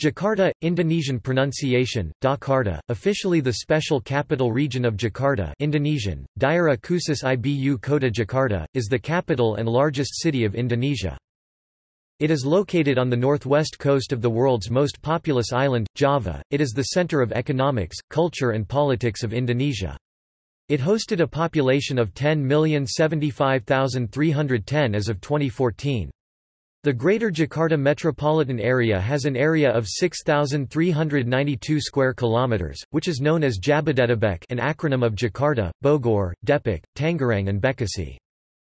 Jakarta, Indonesian pronunciation, Jakarta, officially the Special Capital Region of Jakarta Indonesian, Daerah Khusus Ibu Kota Jakarta, is the capital and largest city of Indonesia. It is located on the northwest coast of the world's most populous island, Java. It is the center of economics, culture and politics of Indonesia. It hosted a population of 10,075,310 as of 2014. The Greater Jakarta metropolitan area has an area of 6392 square kilometers, which is known as Jabodetabek, an acronym of Jakarta, Bogor, Depok, Tangerang and Bekasi.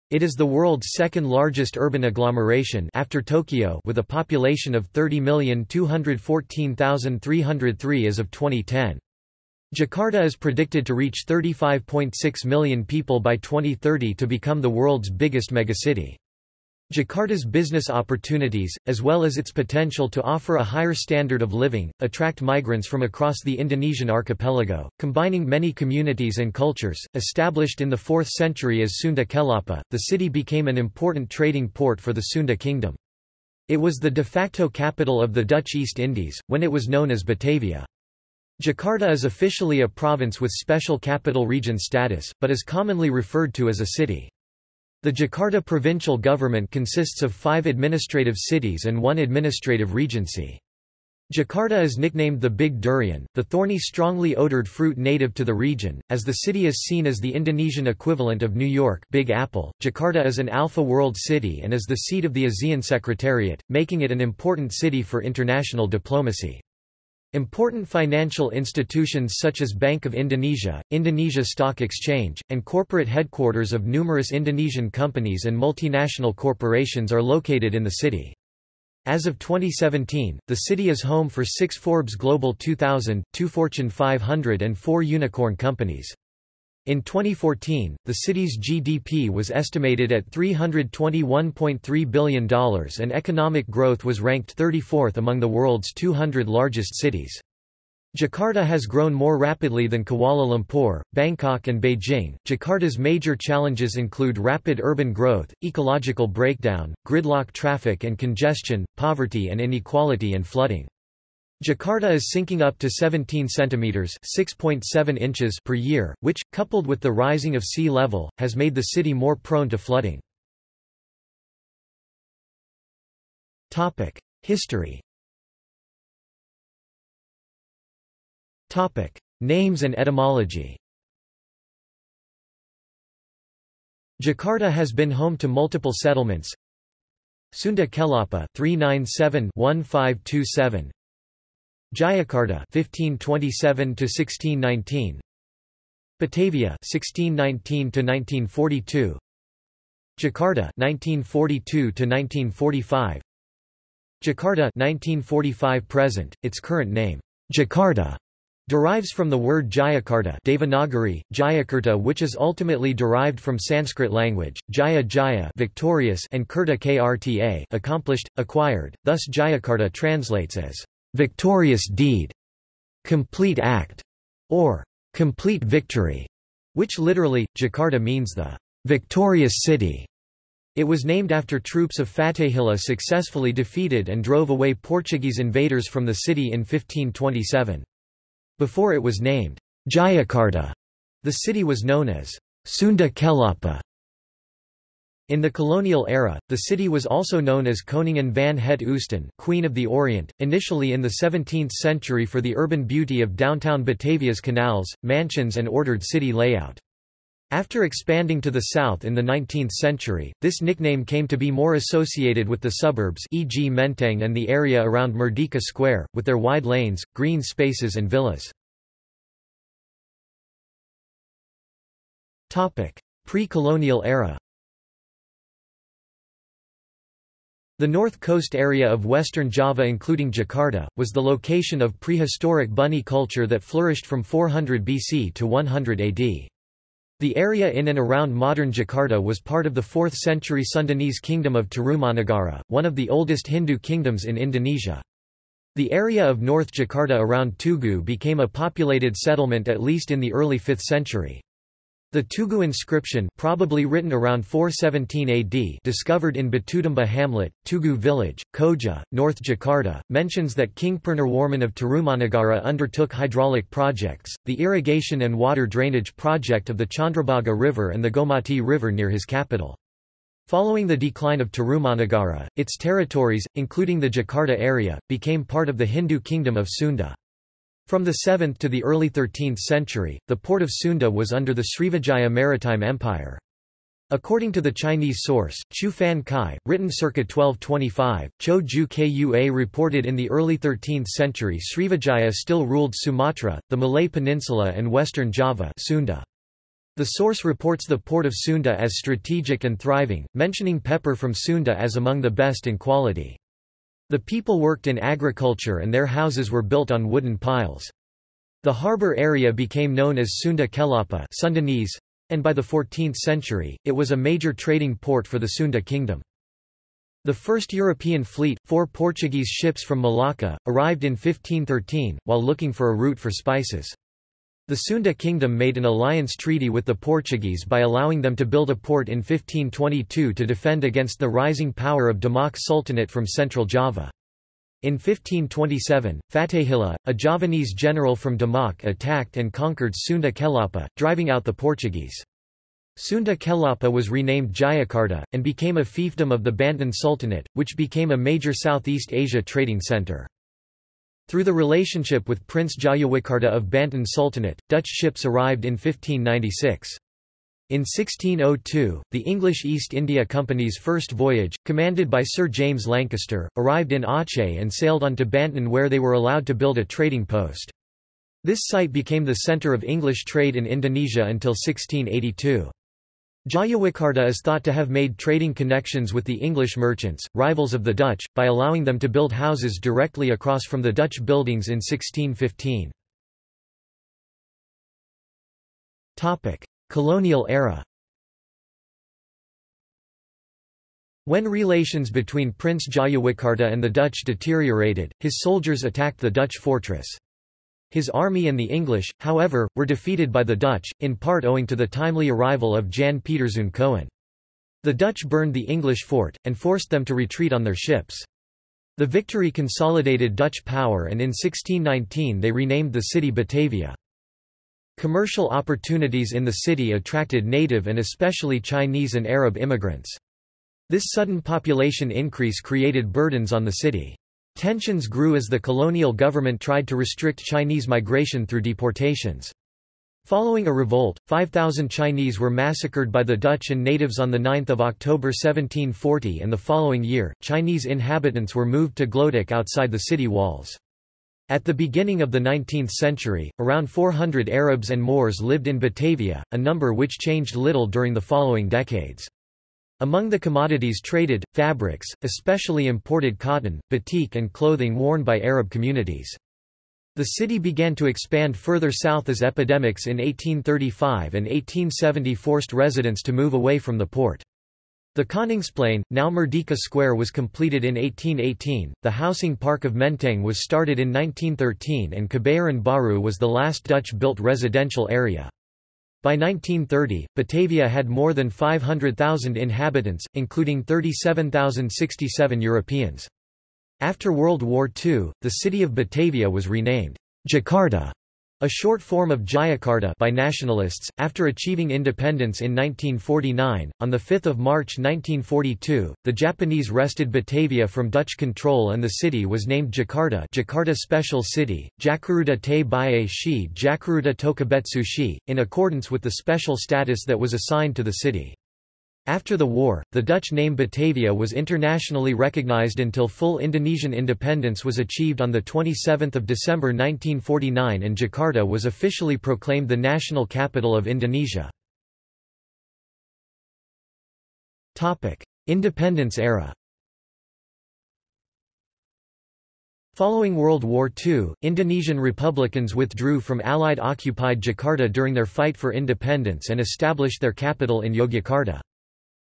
It is the world's second largest urban agglomeration after Tokyo with a population of 30,214,303 as of 2010. Jakarta is predicted to reach 35.6 million people by 2030 to become the world's biggest megacity. Jakarta's business opportunities, as well as its potential to offer a higher standard of living, attract migrants from across the Indonesian archipelago, combining many communities and cultures. Established in the 4th century as Sunda Kelapa, the city became an important trading port for the Sunda kingdom. It was the de facto capital of the Dutch East Indies, when it was known as Batavia. Jakarta is officially a province with special capital region status, but is commonly referred to as a city. The Jakarta provincial government consists of five administrative cities and one administrative regency. Jakarta is nicknamed the Big Durian, the thorny strongly odored fruit native to the region, as the city is seen as the Indonesian equivalent of New York Big Apple. Jakarta is an Alpha World city and is the seat of the ASEAN Secretariat, making it an important city for international diplomacy. Important financial institutions such as Bank of Indonesia, Indonesia Stock Exchange, and corporate headquarters of numerous Indonesian companies and multinational corporations are located in the city. As of 2017, the city is home for six Forbes Global 2000, two Fortune 500 and four unicorn companies. In 2014, the city's GDP was estimated at $321.3 billion and economic growth was ranked 34th among the world's 200 largest cities. Jakarta has grown more rapidly than Kuala Lumpur, Bangkok and Beijing. Jakarta's major challenges include rapid urban growth, ecological breakdown, gridlock traffic and congestion, poverty and inequality and flooding. Jakarta is sinking up to 17 centimeters (6.7 inches) per year, which, coupled with the rising of sea level, has made the city more prone to flooding. Topic: History. Topic: Names and etymology. Jakarta has been home to multiple settlements. Sunda Kelapa 397 1527 Jayakarta 1527 to 1619 Batavia 1619 to 1942 Jakarta 1942 to 1945 Jakarta 1945 present its current name Jakarta derives from the word Jayakarta Devanagari, Jayakarta which is ultimately derived from Sanskrit language, Jaya Jaya victorious and Kurta Krta accomplished, acquired, thus Jayakarta translates as victorious deed, complete act, or complete victory, which literally, Jakarta means the victorious city. It was named after troops of Fatahillah successfully defeated and drove away Portuguese invaders from the city in 1527. Before it was named Jayakarta, the city was known as Sunda Kelapa. In the colonial era, the city was also known as Koningin van het Oosten Queen of the Orient, initially in the 17th century for the urban beauty of downtown Batavia's canals, mansions and ordered city layout. After expanding to the south in the 19th century, this nickname came to be more associated with the suburbs e.g. Menteng and the area around Merdeka Square, with their wide lanes, green spaces and villas. Pre-colonial era The north coast area of western Java including Jakarta, was the location of prehistoric Buni culture that flourished from 400 BC to 100 AD. The area in and around modern Jakarta was part of the 4th century Sundanese kingdom of Tarumanagara, one of the oldest Hindu kingdoms in Indonesia. The area of North Jakarta around Tugu became a populated settlement at least in the early 5th century. The Tugu inscription probably written around 417 AD discovered in Batutumbuh hamlet, Tugu village, Koja, North Jakarta, mentions that King Purnawarman of Tarumanagara undertook hydraulic projects, the irrigation and water drainage project of the Chandrabhaga River and the Gomati River near his capital. Following the decline of Tarumanagara, its territories, including the Jakarta area, became part of the Hindu kingdom of Sunda. From the 7th to the early 13th century, the port of Sunda was under the Srivijaya Maritime Empire. According to the Chinese source, Chu Fan Kai, written circa 1225, Cho Ju Kua reported in the early 13th century Srivijaya still ruled Sumatra, the Malay Peninsula and western Java Sunda. The source reports the port of Sunda as strategic and thriving, mentioning pepper from Sunda as among the best in quality. The people worked in agriculture and their houses were built on wooden piles. The harbour area became known as Sunda Kelapa Sundanese, and by the 14th century, it was a major trading port for the Sunda kingdom. The first European fleet, four Portuguese ships from Malacca, arrived in 1513, while looking for a route for spices. The Sunda kingdom made an alliance treaty with the Portuguese by allowing them to build a port in 1522 to defend against the rising power of Demak Sultanate from central Java. In 1527, Fatahillah, a Javanese general from Demak attacked and conquered Sunda Kelapa, driving out the Portuguese. Sunda Kelapa was renamed Jayakarta, and became a fiefdom of the Banten Sultanate, which became a major Southeast Asia trading center. Through the relationship with Prince Jayawikarta of Banten Sultanate, Dutch ships arrived in 1596. In 1602, the English East India Company's first voyage, commanded by Sir James Lancaster, arrived in Aceh and sailed on to Banten where they were allowed to build a trading post. This site became the centre of English trade in Indonesia until 1682. Jayawikarta is thought to have made trading connections with the English merchants, rivals of the Dutch, by allowing them to build houses directly across from the Dutch buildings in 1615. Colonial era When relations between Prince Jayawikarta and the Dutch deteriorated, his soldiers attacked the Dutch fortress. His army and the English, however, were defeated by the Dutch, in part owing to the timely arrival of Jan Pieterszoon Coen. The Dutch burned the English fort, and forced them to retreat on their ships. The victory consolidated Dutch power and in 1619 they renamed the city Batavia. Commercial opportunities in the city attracted native and especially Chinese and Arab immigrants. This sudden population increase created burdens on the city. Tensions grew as the colonial government tried to restrict Chinese migration through deportations. Following a revolt, 5,000 Chinese were massacred by the Dutch and natives on 9 October 1740 and the following year, Chinese inhabitants were moved to Glodok outside the city walls. At the beginning of the 19th century, around 400 Arabs and Moors lived in Batavia, a number which changed little during the following decades. Among the commodities traded, fabrics, especially imported cotton, batik and clothing worn by Arab communities. The city began to expand further south as epidemics in 1835 and 1870 forced residents to move away from the port. The Koningsplein, now Merdeka Square was completed in 1818, the housing park of Menteng was started in 1913 and Kebayoran Baru was the last Dutch-built residential area. By 1930, Batavia had more than 500,000 inhabitants, including 37,067 Europeans. After World War II, the city of Batavia was renamed Jakarta a short form of Jayakarta by nationalists, after achieving independence in 1949, on 5 March 1942, the Japanese wrested Batavia from Dutch control and the city was named Jakarta Jakarta Special City, Jakarta te Baye Shi Jakarta Tokubetsu Shi, in accordance with the special status that was assigned to the city. After the war, the Dutch name Batavia was internationally recognized until full Indonesian independence was achieved on 27 December 1949 and Jakarta was officially proclaimed the national capital of Indonesia. Independence era Following World War II, Indonesian Republicans withdrew from Allied-occupied Jakarta during their fight for independence and established their capital in Yogyakarta.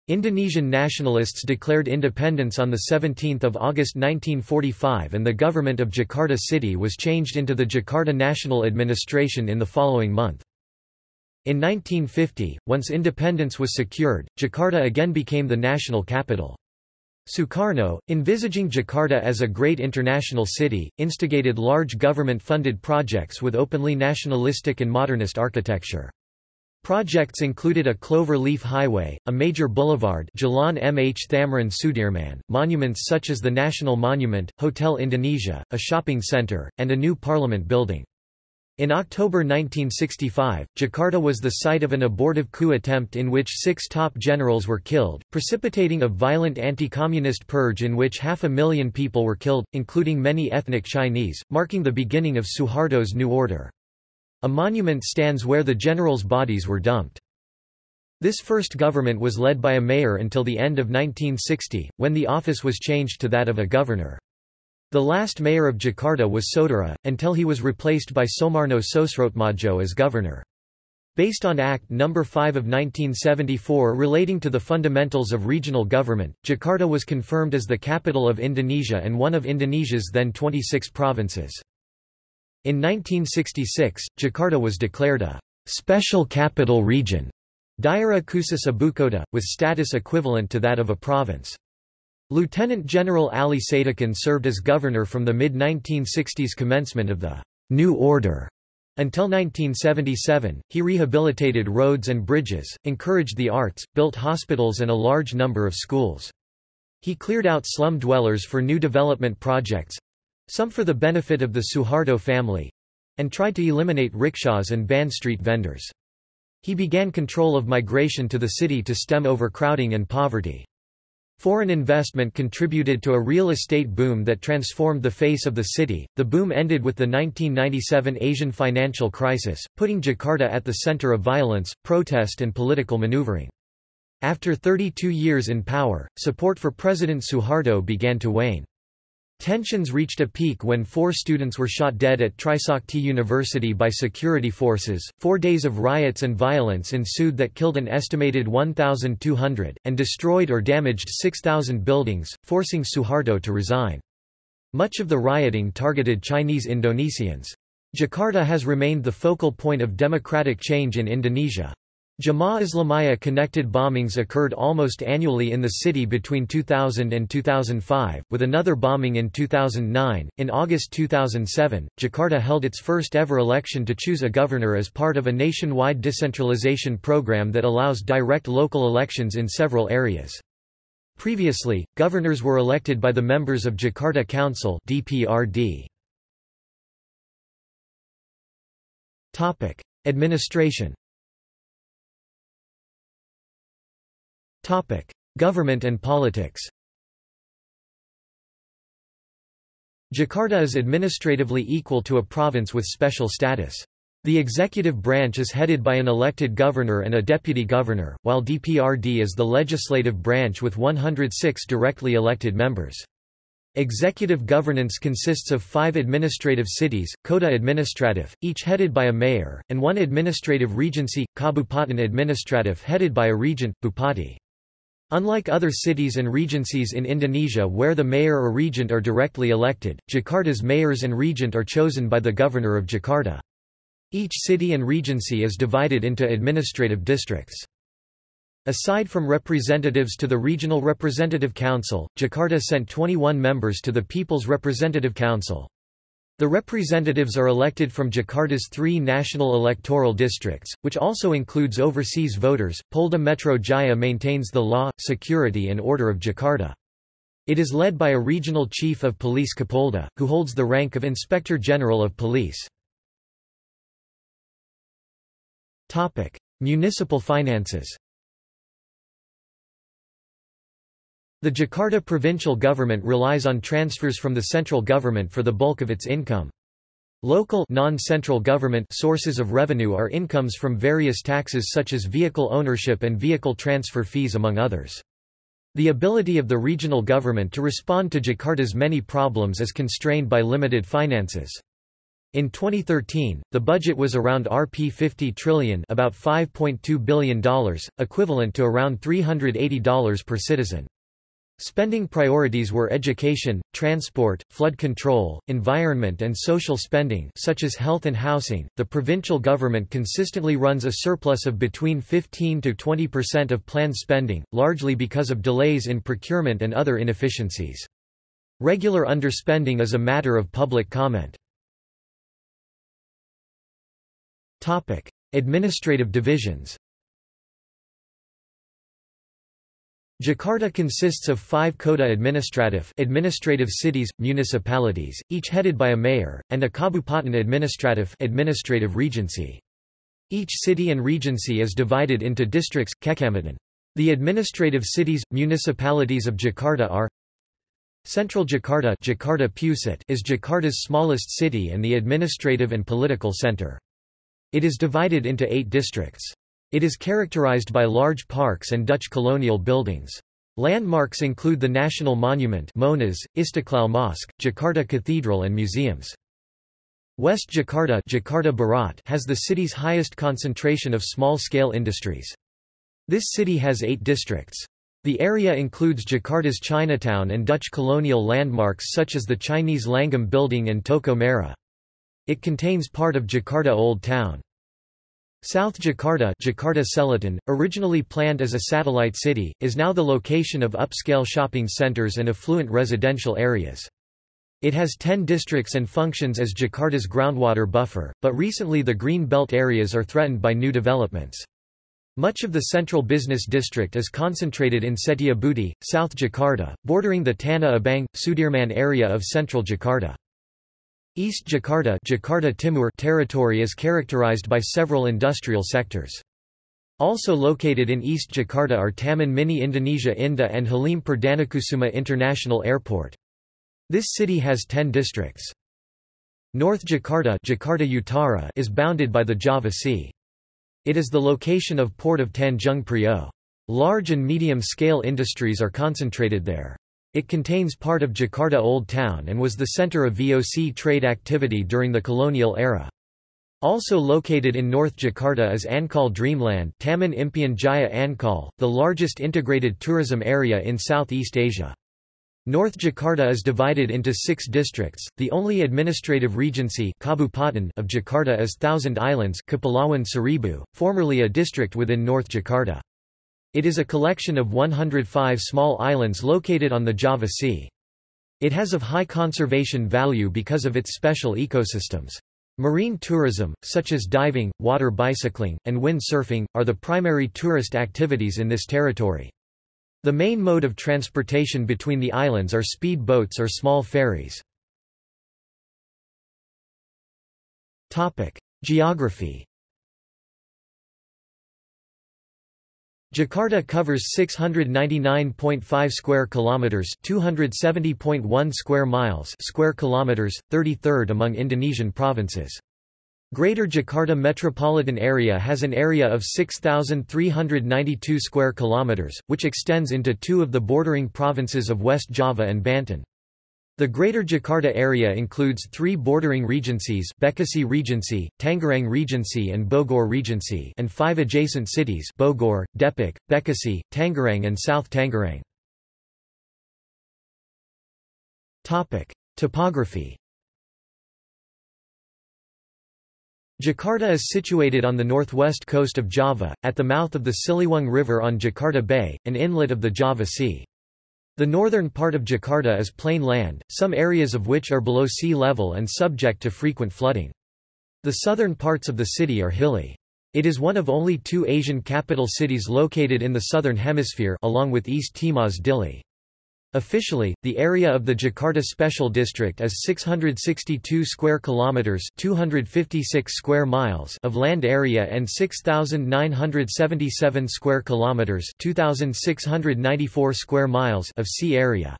Indonesian nationalists declared independence on 17 August 1945 and the government of Jakarta City was changed into the Jakarta National Administration in the following month. In 1950, once independence was secured, Jakarta again became the national capital. Sukarno, envisaging Jakarta as a great international city, instigated large government-funded projects with openly nationalistic and modernist architecture. Projects included a clover leaf highway, a major boulevard Jalan Mh Thamrin Sudirman, monuments such as the National Monument, Hotel Indonesia, a shopping center, and a new parliament building. In October 1965, Jakarta was the site of an abortive coup attempt in which six top generals were killed, precipitating a violent anti-communist purge in which half a million people were killed, including many ethnic Chinese, marking the beginning of Suharto's new order. A monument stands where the generals' bodies were dumped. This first government was led by a mayor until the end of 1960, when the office was changed to that of a governor. The last mayor of Jakarta was Sudiro, until he was replaced by Soemarno Sosroatmadjo as governor. Based on Act No. 5 of 1974 relating to the fundamentals of regional government, Jakarta was confirmed as the capital of Indonesia and one of Indonesia's then 26 provinces. In 1966, Jakarta was declared a «special capital region» Daerah Khusus Ibukota, with status equivalent to that of a province. Lieutenant General Ali Sadikin served as governor from the mid-1960s commencement of the «New Order» Until 1977, he rehabilitated roads and bridges, encouraged the arts, built hospitals and a large number of schools. He cleared out slum dwellers for new development projects—some for the benefit of the Suharto family—and tried to eliminate rickshaws and ban street vendors. He began control of migration to the city to stem overcrowding and poverty. Foreign investment contributed to a real estate boom that transformed the face of the city. The boom ended with the 1997 Asian financial crisis, putting Jakarta at the center of violence, protest, and political maneuvering. After 32 years in power, support for President Suharto began to wane. Tensions reached a peak when four students were shot dead at Trisakti University by security forces. Four days of riots and violence ensued that killed an estimated 1,200, and destroyed or damaged 6,000 buildings, forcing Suharto to resign. Much of the rioting targeted Chinese Indonesians. Jakarta has remained the focal point of democratic change in Indonesia. Jemaah Islamiyah connected bombings occurred almost annually in the city between 2000 and 2005, with another bombing in 2009. In August 2007, Jakarta held its first ever election to choose a governor as part of a nationwide decentralization program that allows direct local elections in several areas. Previously, governors were elected by the members of Jakarta Council (DPRD). Topic: Administration Topic: Government and politics. Jakarta is administratively equal to a province with special status. The executive branch is headed by an elected governor and a deputy governor, while DPRD is the legislative branch with 106 directly elected members. Executive governance consists of five administrative cities, Kota Administratif, each headed by a mayor, and one administrative regency, Kabupaten Administratif headed by a regent, Bupati. Unlike other cities and regencies in Indonesia where the mayor or regent are directly elected, Jakarta's mayors and regent are chosen by the governor of Jakarta. Each city and regency is divided into administrative districts. Aside from representatives to the Regional Representative Council, Jakarta sent 21 members to the People's Representative Council. The representatives are elected from Jakarta's three national electoral districts, which also includes overseas voters. Polda Metro Jaya maintains the law, security, and order of Jakarta. It is led by a regional chief of police Kapolda, who holds the rank of Inspector General of Police. Topic: Municipal finances. The Jakarta provincial government relies on transfers from the central government for the bulk of its income. Local non-central government sources of revenue are incomes from various taxes such as vehicle ownership and vehicle transfer fees among others. The ability of the regional government to respond to Jakarta's many problems is constrained by limited finances. In 2013, the budget was around Rp 50 trillion about $5.2 billion, equivalent to around $380 per citizen. Spending priorities were education, transport, flood control, environment and social spending such as health and housing. The provincial government consistently runs a surplus of between 15 to 20% of planned spending, largely because of delays in procurement and other inefficiencies. Regular underspending is a matter of public comment. Topic: Administrative divisions. Jakarta consists of five kota administratif administrative cities, municipalities, each headed by a mayor, and a kabupaten administratif administrative regency. Each city and regency is divided into districts kecamatan. The administrative cities, municipalities of Jakarta are Central Jakarta, Jakarta Pusat is Jakarta's smallest city and the administrative and political center. It is divided into eight districts. It is characterized by large parks and Dutch colonial buildings. Landmarks include the National Monument Monas, Istiqlal Mosque, Jakarta Cathedral and museums. West Jakarta, Jakarta Barat has the city's highest concentration of small-scale industries. This city has eight districts. The area includes Jakarta's Chinatown and Dutch colonial landmarks such as the Chinese Langgam Building and Toko Merah. It contains part of Jakarta Old Town. South Jakarta, Jakarta Selatan, originally planned as a satellite city, is now the location of upscale shopping centers and affluent residential areas. It has 10 districts and functions as Jakarta's groundwater buffer, but recently the green belt areas are threatened by new developments. Much of the central business district is concentrated in Setiabudi, South Jakarta, bordering the Tanah Abang, Sudirman area of central Jakarta. East Jakarta, Jakarta Timur territory is characterized by several industrial sectors. Also located in East Jakarta are Taman Mini Indonesia Indah and Halim Perdanakusuma International Airport. This city has 10 districts. North Jakarta, Jakarta Utara is bounded by the Java Sea. It is the location of port of Tanjung Priok. Large and medium-scale industries are concentrated there. It contains part of Jakarta Old Town and was the center of VOC trade activity during the colonial era. Also located in North Jakarta is Ancol Dreamland Taman Impian Jaya Ancol, the largest integrated tourism area in Southeast Asia. North Jakarta is divided into six districts. The only administrative regency Kabupaten of Jakarta is Thousand Islands Kepulauan Seribu, formerly a district within North Jakarta. It is a collection of 105 small islands located on the Java Sea. It has of high conservation value because of its special ecosystems. Marine tourism, such as diving, water bicycling, and windsurfing, are the primary tourist activities in this territory. The main mode of transportation between the islands are speed boats or small ferries. Geography Jakarta covers 699.5 square kilometers, 270.1 square miles, square kilometers, 33rd among Indonesian provinces. Greater Jakarta metropolitan area has an area of 6392 square kilometers, which extends into two of the bordering provinces of West Java and Banten. The Greater Jakarta area includes three bordering regencies Bekasi Regency, Tangerang Regency and Bogor Regency and five adjacent cities Bogor, Depok, Bekasi, Tangerang and South Tangerang. Topography Jakarta is situated on the northwest coast of Java, at the mouth of the Ciliwung River on Jakarta Bay, an inlet of the Java Sea. The northern part of Jakarta is plain land, some areas of which are below sea level and subject to frequent flooding. The southern parts of the city are hilly. It is one of only two Asian capital cities located in the southern hemisphere along with East Timor's Dili. Officially, the area of the Jakarta Special District is 662 square kilometers, 256 square miles of land area and 6977 square kilometers, 2694 square miles of sea area.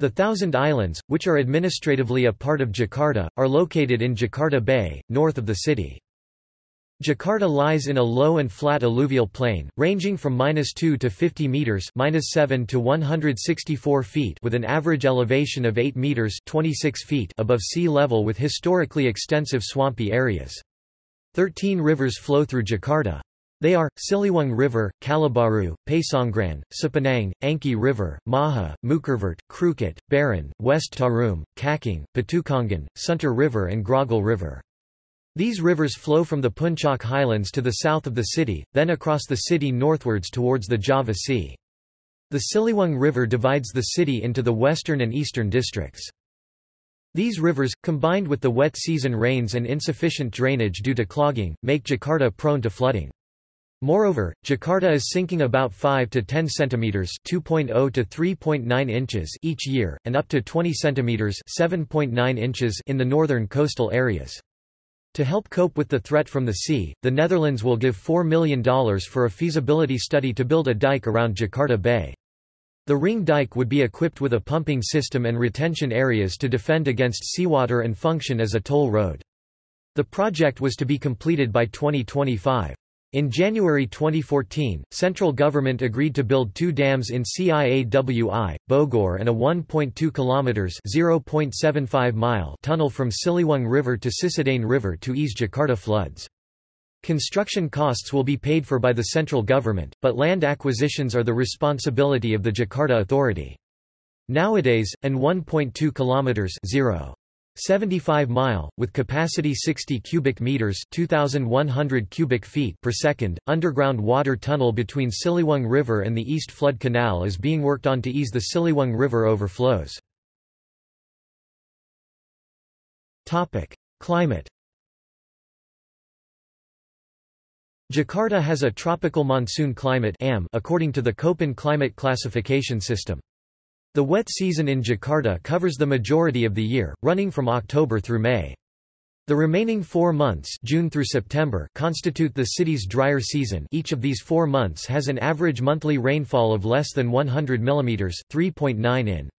The Thousand Islands, which are administratively a part of Jakarta, are located in Jakarta Bay, north of the city. Jakarta lies in a low and flat alluvial plain, ranging from -2 to 50 meters (-7 to 164 feet) with an average elevation of 8 meters (26 feet) above sea level, with historically extensive swampy areas. Thirteen rivers flow through Jakarta. They are, Ciliwung River, Kalibaru, Pasongran, Cipinang, Angke River, Maha, Mookervart, Krukut, Buaran, West Tarum, Cakung, Petukangan, Sunter River and Grogol River. These rivers flow from the Puncak highlands to the south of the city, then across the city northwards towards the Java Sea. The Ciliwung River divides the city into the western and eastern districts. These rivers, combined with the wet season rains and insufficient drainage due to clogging, make Jakarta prone to flooding. Moreover, Jakarta is sinking about 5 to 10 centimeters (2.0 to 3.9 inches) each year, and up to 20 centimeters (7.9 inches) in the northern coastal areas. To help cope with the threat from the sea, the Netherlands will give $4 million for a feasibility study to build a dike around Jakarta Bay. The ring dike would be equipped with a pumping system and retention areas to defend against seawater and function as a toll road. The project was to be completed by 2025. In January 2014, central government agreed to build two dams in Ciawi, Bogor and a 1.2 kilometers (0.75 mile) tunnel from Ciliwung River to Cisadane River to ease Jakarta floods. Construction costs will be paid for by the central government, but land acquisitions are the responsibility of the Jakarta Authority. Nowadays, an 1.2 kilometers (0. 75 mile, with capacity 60 cubic meters 2,100 cubic feet per second, underground water tunnel between Ciliwung River and the East Flood Canal is being worked on to ease the Ciliwung River overflows. Climate Jakarta has a tropical monsoon climate according to the Köppen climate classification system. The wet season in Jakarta covers the majority of the year, running from October through May. The remaining four months June through September constitute the city's drier season each of these four months has an average monthly rainfall of less than 100 mm 3.9 in.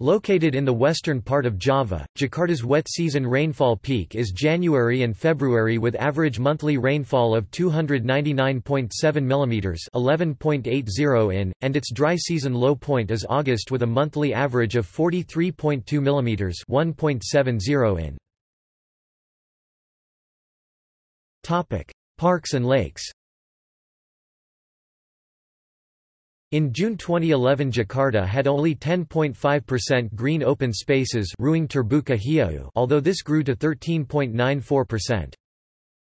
Located in the western part of Java, Jakarta's wet season rainfall peak is January and February with average monthly rainfall of 299.7 mm 11.80 in, and its dry season low point is August with a monthly average of 43.2 mm 1.70 in. Parks and lakes In June 2011 Jakarta had only 10.5% green open spaces although this grew to 13.94%.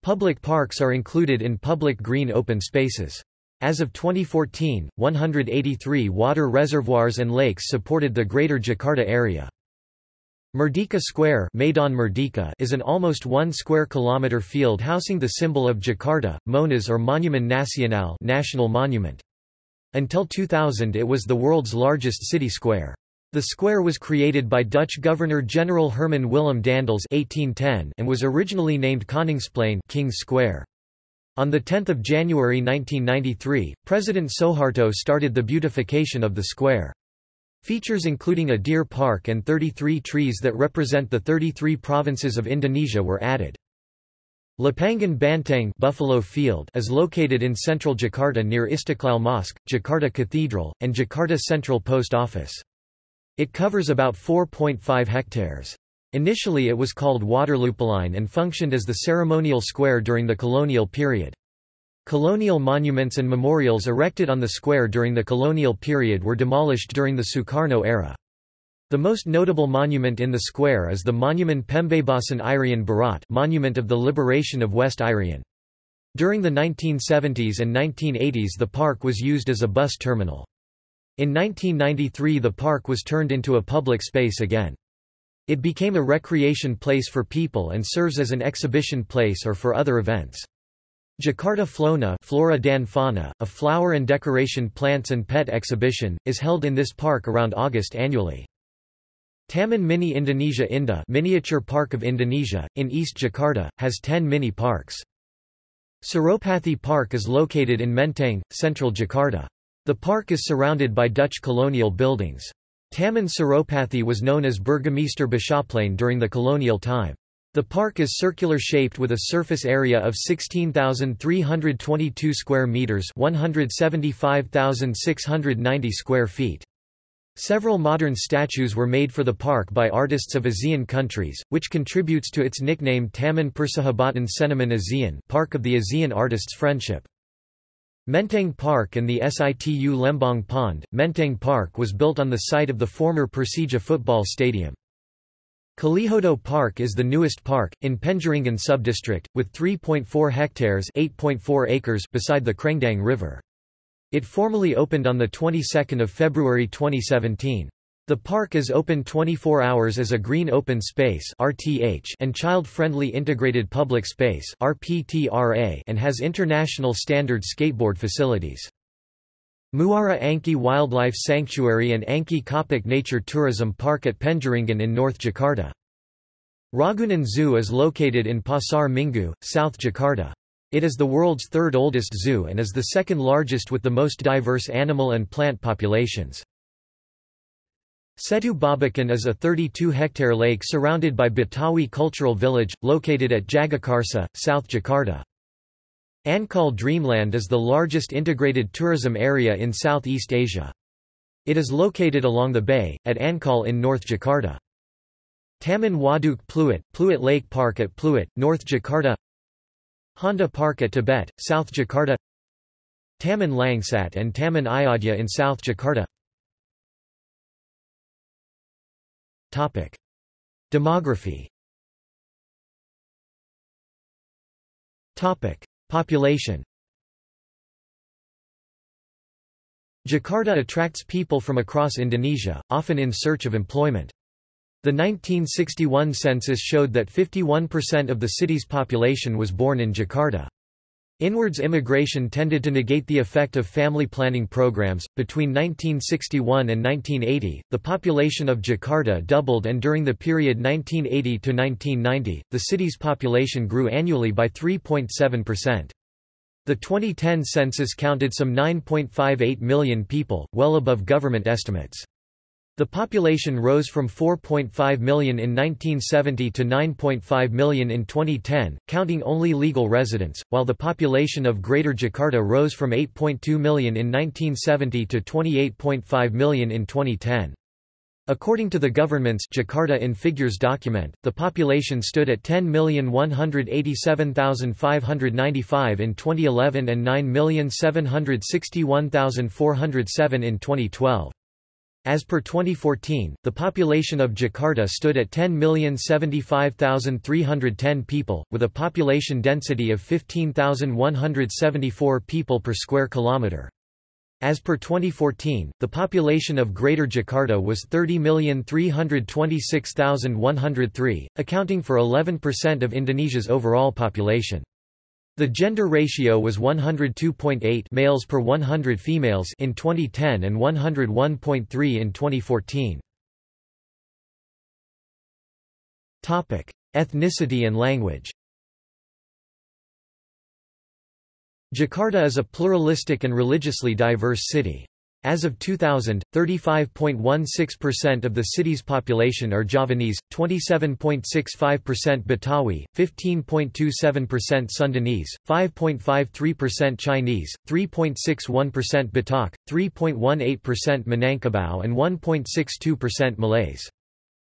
Public parks are included in public green open spaces. As of 2014, 183 water reservoirs and lakes supported the Greater Jakarta area. Merdeka Square Maidan Merdeka is an almost one square kilometer field housing the symbol of Jakarta, Monas or Monument Nasional national monument. Until 2000 it was the world's largest city square. The square was created by Dutch Governor-General Herman Willem Daendels 1810 and was originally named Koningsplein King's Square. On 10 January 1993, President Suharto started the beautification of the square. Features including a deer park and 33 trees that represent the 33 provinces of Indonesia were added. Lapangan Banteng Buffalo Field is located in central Jakarta near Istiqlal Mosque, Jakarta Cathedral, and Jakarta Central Post Office. It covers about 4.5 hectares. Initially it was called Waterlooplein and functioned as the ceremonial square during the colonial period. Colonial monuments and memorials erected on the square during the colonial period were demolished during the Sukarno era. The most notable monument in the square is the Monument Pembebasan Irian Barat Monument of the Liberation of West Irian. During the 1970s and 1980s the park was used as a bus terminal. In 1993 the park was turned into a public space again. It became a recreation place for people and serves as an exhibition place or for other events. Jakarta Flona Flora dan Fauna, a flower and decoration plants and pet exhibition, is held in this park around August annually. Taman Mini Indonesia Indah Miniature Park of Indonesia, in East Jakarta, has 10 mini parks. Suropati Park is located in Menteng, central Jakarta. The park is surrounded by Dutch colonial buildings. Taman Suropati was known as Burgemeester Bisschopplein during the colonial time. The park is circular shaped with a surface area of 16,322 square meters, 175,690 square feet. Several modern statues were made for the park by artists of ASEAN countries, which contributes to its nickname Taman Persahabatan Seniman ASEAN Park of the ASEAN Artists' Friendship. Menteng Park and the Situ Lembong Pond. Menteng Park was built on the site of the former Persija football stadium. Kalijodo Park is the newest park, in Penjaringan subdistrict, with 3.4 hectares 8.4 acres beside the Krengdang River. It formally opened on the 22nd of February 2017. The park is open 24 hours as a green open space (RTH) and child-friendly integrated public space (RPTRA) and has international standard skateboard facilities. Muara Angke Wildlife Sanctuary and Angke Kapuk Nature Tourism Park at Penjaringan in North Jakarta. Ragunan Zoo is located in Pasar Minggu, South Jakarta. It is the world's third oldest zoo and is the second largest with the most diverse animal and plant populations. Setu Babakan is a 32-hectare lake surrounded by Betawi Cultural Village, located at Jagakarsa, South Jakarta. Ancol Dreamland is the largest integrated tourism area in Southeast Asia. It is located along the bay, at Ancol in North Jakarta. Taman Waduk Pluit, Pluit Lake Park at Pluit, North Jakarta Honda Park at Tebet, South Jakarta Taman Langsat and Taman Ayodhya in South Jakarta Topic. Demography Topic. Population Jakarta attracts people from across Indonesia, often in search of employment. The 1961 census showed that 51% of the city's population was born in Jakarta. Inwards immigration tended to negate the effect of family planning programs. Between 1961 and 1980, the population of Jakarta doubled, and during the period 1980 to 1990, the city's population grew annually by 3.7%. The 2010 census counted some 9.58 million people, well above government estimates. The population rose from 4.5 million in 1970 to 9.5 million in 2010, counting only legal residents, while the population of Greater Jakarta rose from 8.2 million in 1970 to 28.5 million in 2010. According to the government's Jakarta in Figures document, the population stood at 10,187,595 in 2011 and 9,761,407 in 2012. As per 2014, the population of Jakarta stood at 10,075,310 people, with a population density of 15,174 people per square kilometre. As per 2014, the population of Greater Jakarta was 30,326,103, accounting for 11% of Indonesia's overall population. The gender ratio was 102.8 males per 100 females in 2010 and 101.3 in 2014. Topic: Ethnicity and language. Jakarta is a pluralistic and religiously diverse city. As of 2000, 35.16% of the city's population are Javanese, 27.65% Betawi, 15.27% Sundanese, 5.53% Chinese, 3.61% Batak, 3.18% Minangkabau and 1.62% Malays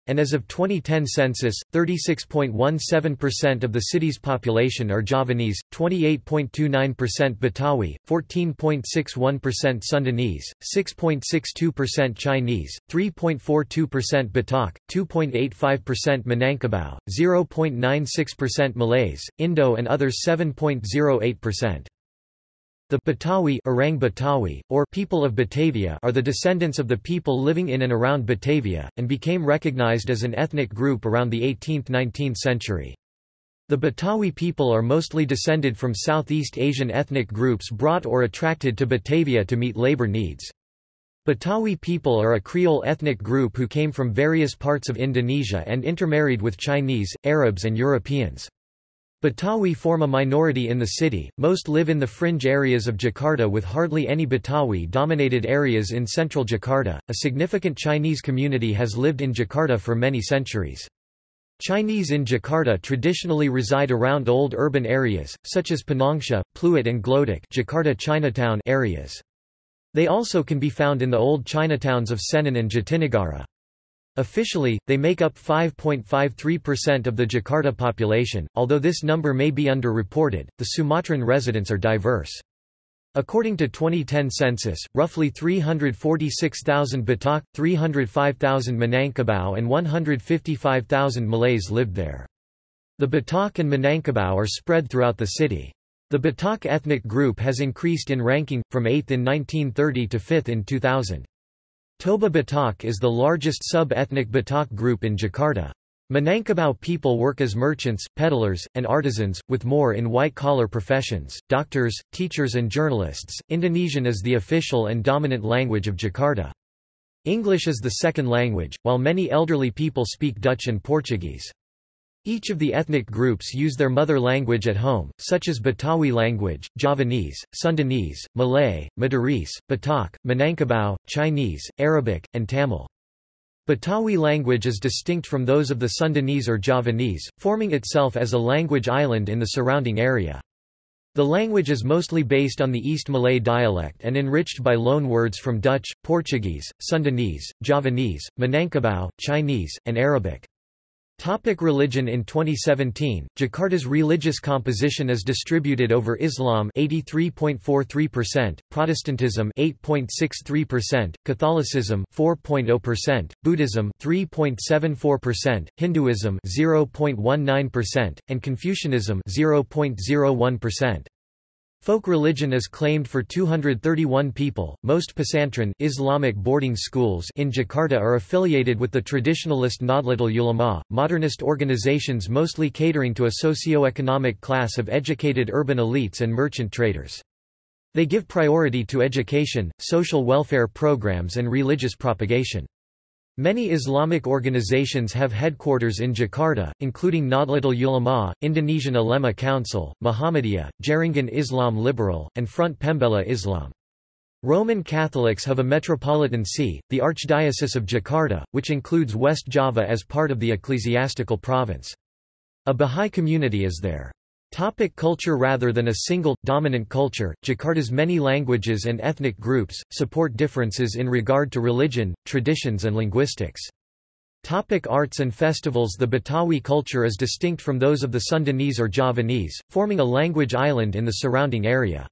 and as of 2010 census, 36.17% of the city's population are Javanese, 28.29% Betawi, 14.61% Sundanese, 6.62% Chinese, 3.42% Batak, 2.85% Minangkabau, 0.96% Malays, Indo and others 7.08%. The Betawi, Orang Betawi, or people of Batavia are the descendants of the people living in and around Batavia, and became recognized as an ethnic group around the 18th–19th century. The Betawi people are mostly descended from Southeast Asian ethnic groups brought or attracted to Batavia to meet labor needs. Betawi people are a Creole ethnic group who came from various parts of Indonesia and intermarried with Chinese, Arabs and Europeans. Betawi form a minority in the city, most live in the fringe areas of Jakarta with hardly any Betawi-dominated areas in central Jakarta. A significant Chinese community has lived in Jakarta for many centuries. Chinese in Jakarta traditionally reside around old urban areas, such as Pinangsia, Pluit and Glodok Jakarta Chinatown areas. They also can be found in the old Chinatowns of Senen and Jatinegara. Officially, they make up 5.53% of the Jakarta population, although this number may be underreported. The Sumatran residents are diverse. According to 2010 census, roughly 346,000 Batak, 305,000 Minangkabau and 155,000 Malays lived there. The Batak and Minangkabau are spread throughout the city. The Batak ethnic group has increased in ranking, from 8th in 1930 to 5th in 2000. Toba Batak is the largest sub-ethnic Batak group in Jakarta. Minangkabau people work as merchants, peddlers, and artisans, with more in white-collar professions, doctors, teachers and journalists. Indonesian is the official and dominant language of Jakarta. English is the second language, while many elderly people speak Dutch and Portuguese. Each of the ethnic groups use their mother language at home, such as Betawi language, Javanese, Sundanese, Malay, Madurese, Batak, Minangkabau, Chinese, Arabic, and Tamil. Betawi language is distinct from those of the Sundanese or Javanese, forming itself as a language island in the surrounding area. The language is mostly based on the East Malay dialect and enriched by loan words from Dutch, Portuguese, Sundanese, Javanese, Minangkabau, Chinese, and Arabic. Topic religion In 2017, Jakarta's religious composition is distributed over Islam 83.43%, Protestantism 8.63%, Catholicism 4.0%, Buddhism 3.74%, Hinduism 0.19%, and Confucianism 0.01%. Folk religion is claimed for 231 people. Most pesantren Islamic boarding schools in Jakarta are affiliated with the traditionalist Nahdlatul Ulama, modernist organizations mostly catering to a socio-economic class of educated urban elites and merchant traders. They give priority to education, social welfare programs and religious propagation. Many Islamic organizations have headquarters in Jakarta, including Nahdlatul Ulama, Indonesian Ulema Council, Muhammadiyah, Jaringan Islam Liberal, and Front Pembela Islam. Roman Catholics have a metropolitan see, the Archdiocese of Jakarta, which includes West Java as part of the ecclesiastical province. A Bahá'í community is there. Topic culture Rather than a single, dominant culture, Jakarta's many languages and ethnic groups, support differences in regard to religion, traditions and linguistics. Topic arts and festivals The Betawi culture is distinct from those of the Sundanese or Javanese, forming a language island in the surrounding area.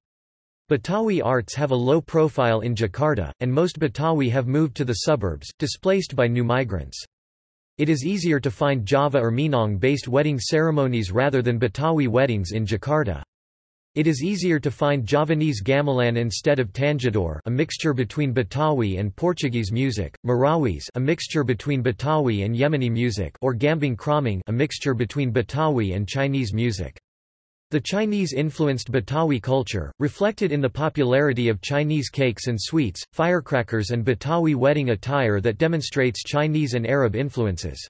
Betawi arts have a low profile in Jakarta, and most Betawi have moved to the suburbs, displaced by new migrants. It is easier to find Java or Minang-based wedding ceremonies rather than Betawi weddings in Jakarta. It is easier to find Javanese gamelan instead of tanjidor a mixture between Betawi and Portuguese music, Marawis a mixture between Betawi and Yemeni music or gambang kromong a mixture between Betawi and Chinese music. The Chinese-influenced Betawi culture, reflected in the popularity of Chinese cakes and sweets, firecrackers and Betawi wedding attire that demonstrates Chinese and Arab influences.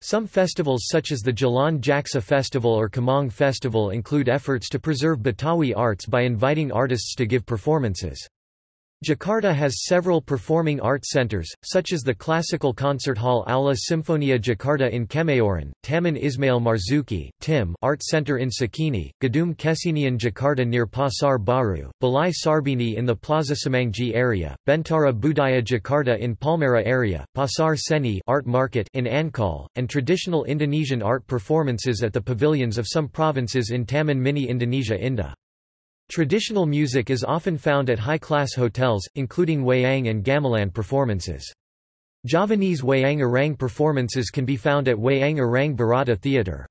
Some festivals such as the Jalan Jaksa Festival or Kemang Festival include efforts to preserve Betawi arts by inviting artists to give performances. Jakarta has several performing arts centers, such as the classical concert hall Aula Simfonia Jakarta in Kemayoran, Taman Ismail Marzuki TIM Art Center in Cikini, Gedung Kesenian Jakarta near Pasar Baru, Balai Sarbini in the Plaza Semanggi area, Bentara Budaya Jakarta in Palmerah area, Pasar Seni Art Market in Ancol, and traditional Indonesian art performances at the pavilions of some provinces in Taman Mini Indonesia Indah. Traditional music is often found at high-class hotels, including wayang and gamelan performances. Javanese wayang arang performances can be found at Wayang Arang Bharata Theatre.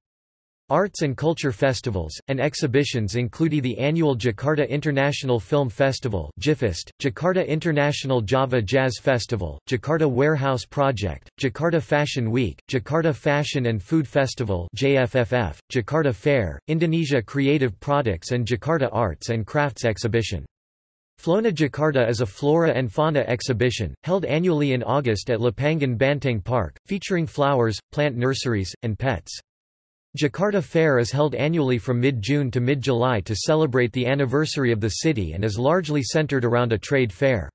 Arts and culture festivals, and exhibitions include the annual Jakarta International Film Festival Jakarta International Java Jazz Festival, Jakarta Warehouse Project, Jakarta Fashion Week, Jakarta Fashion and Food Festival JFFF, Jakarta Fair, Indonesia Creative Products and Jakarta Arts and Crafts Exhibition. Flona Jakarta is a flora and fauna exhibition, held annually in August at Lapangan Banteng Park, featuring flowers, plant nurseries, and pets. Jakarta Fair is held annually from mid-June to mid-July to celebrate the anniversary of the city and is largely centered around a trade fair.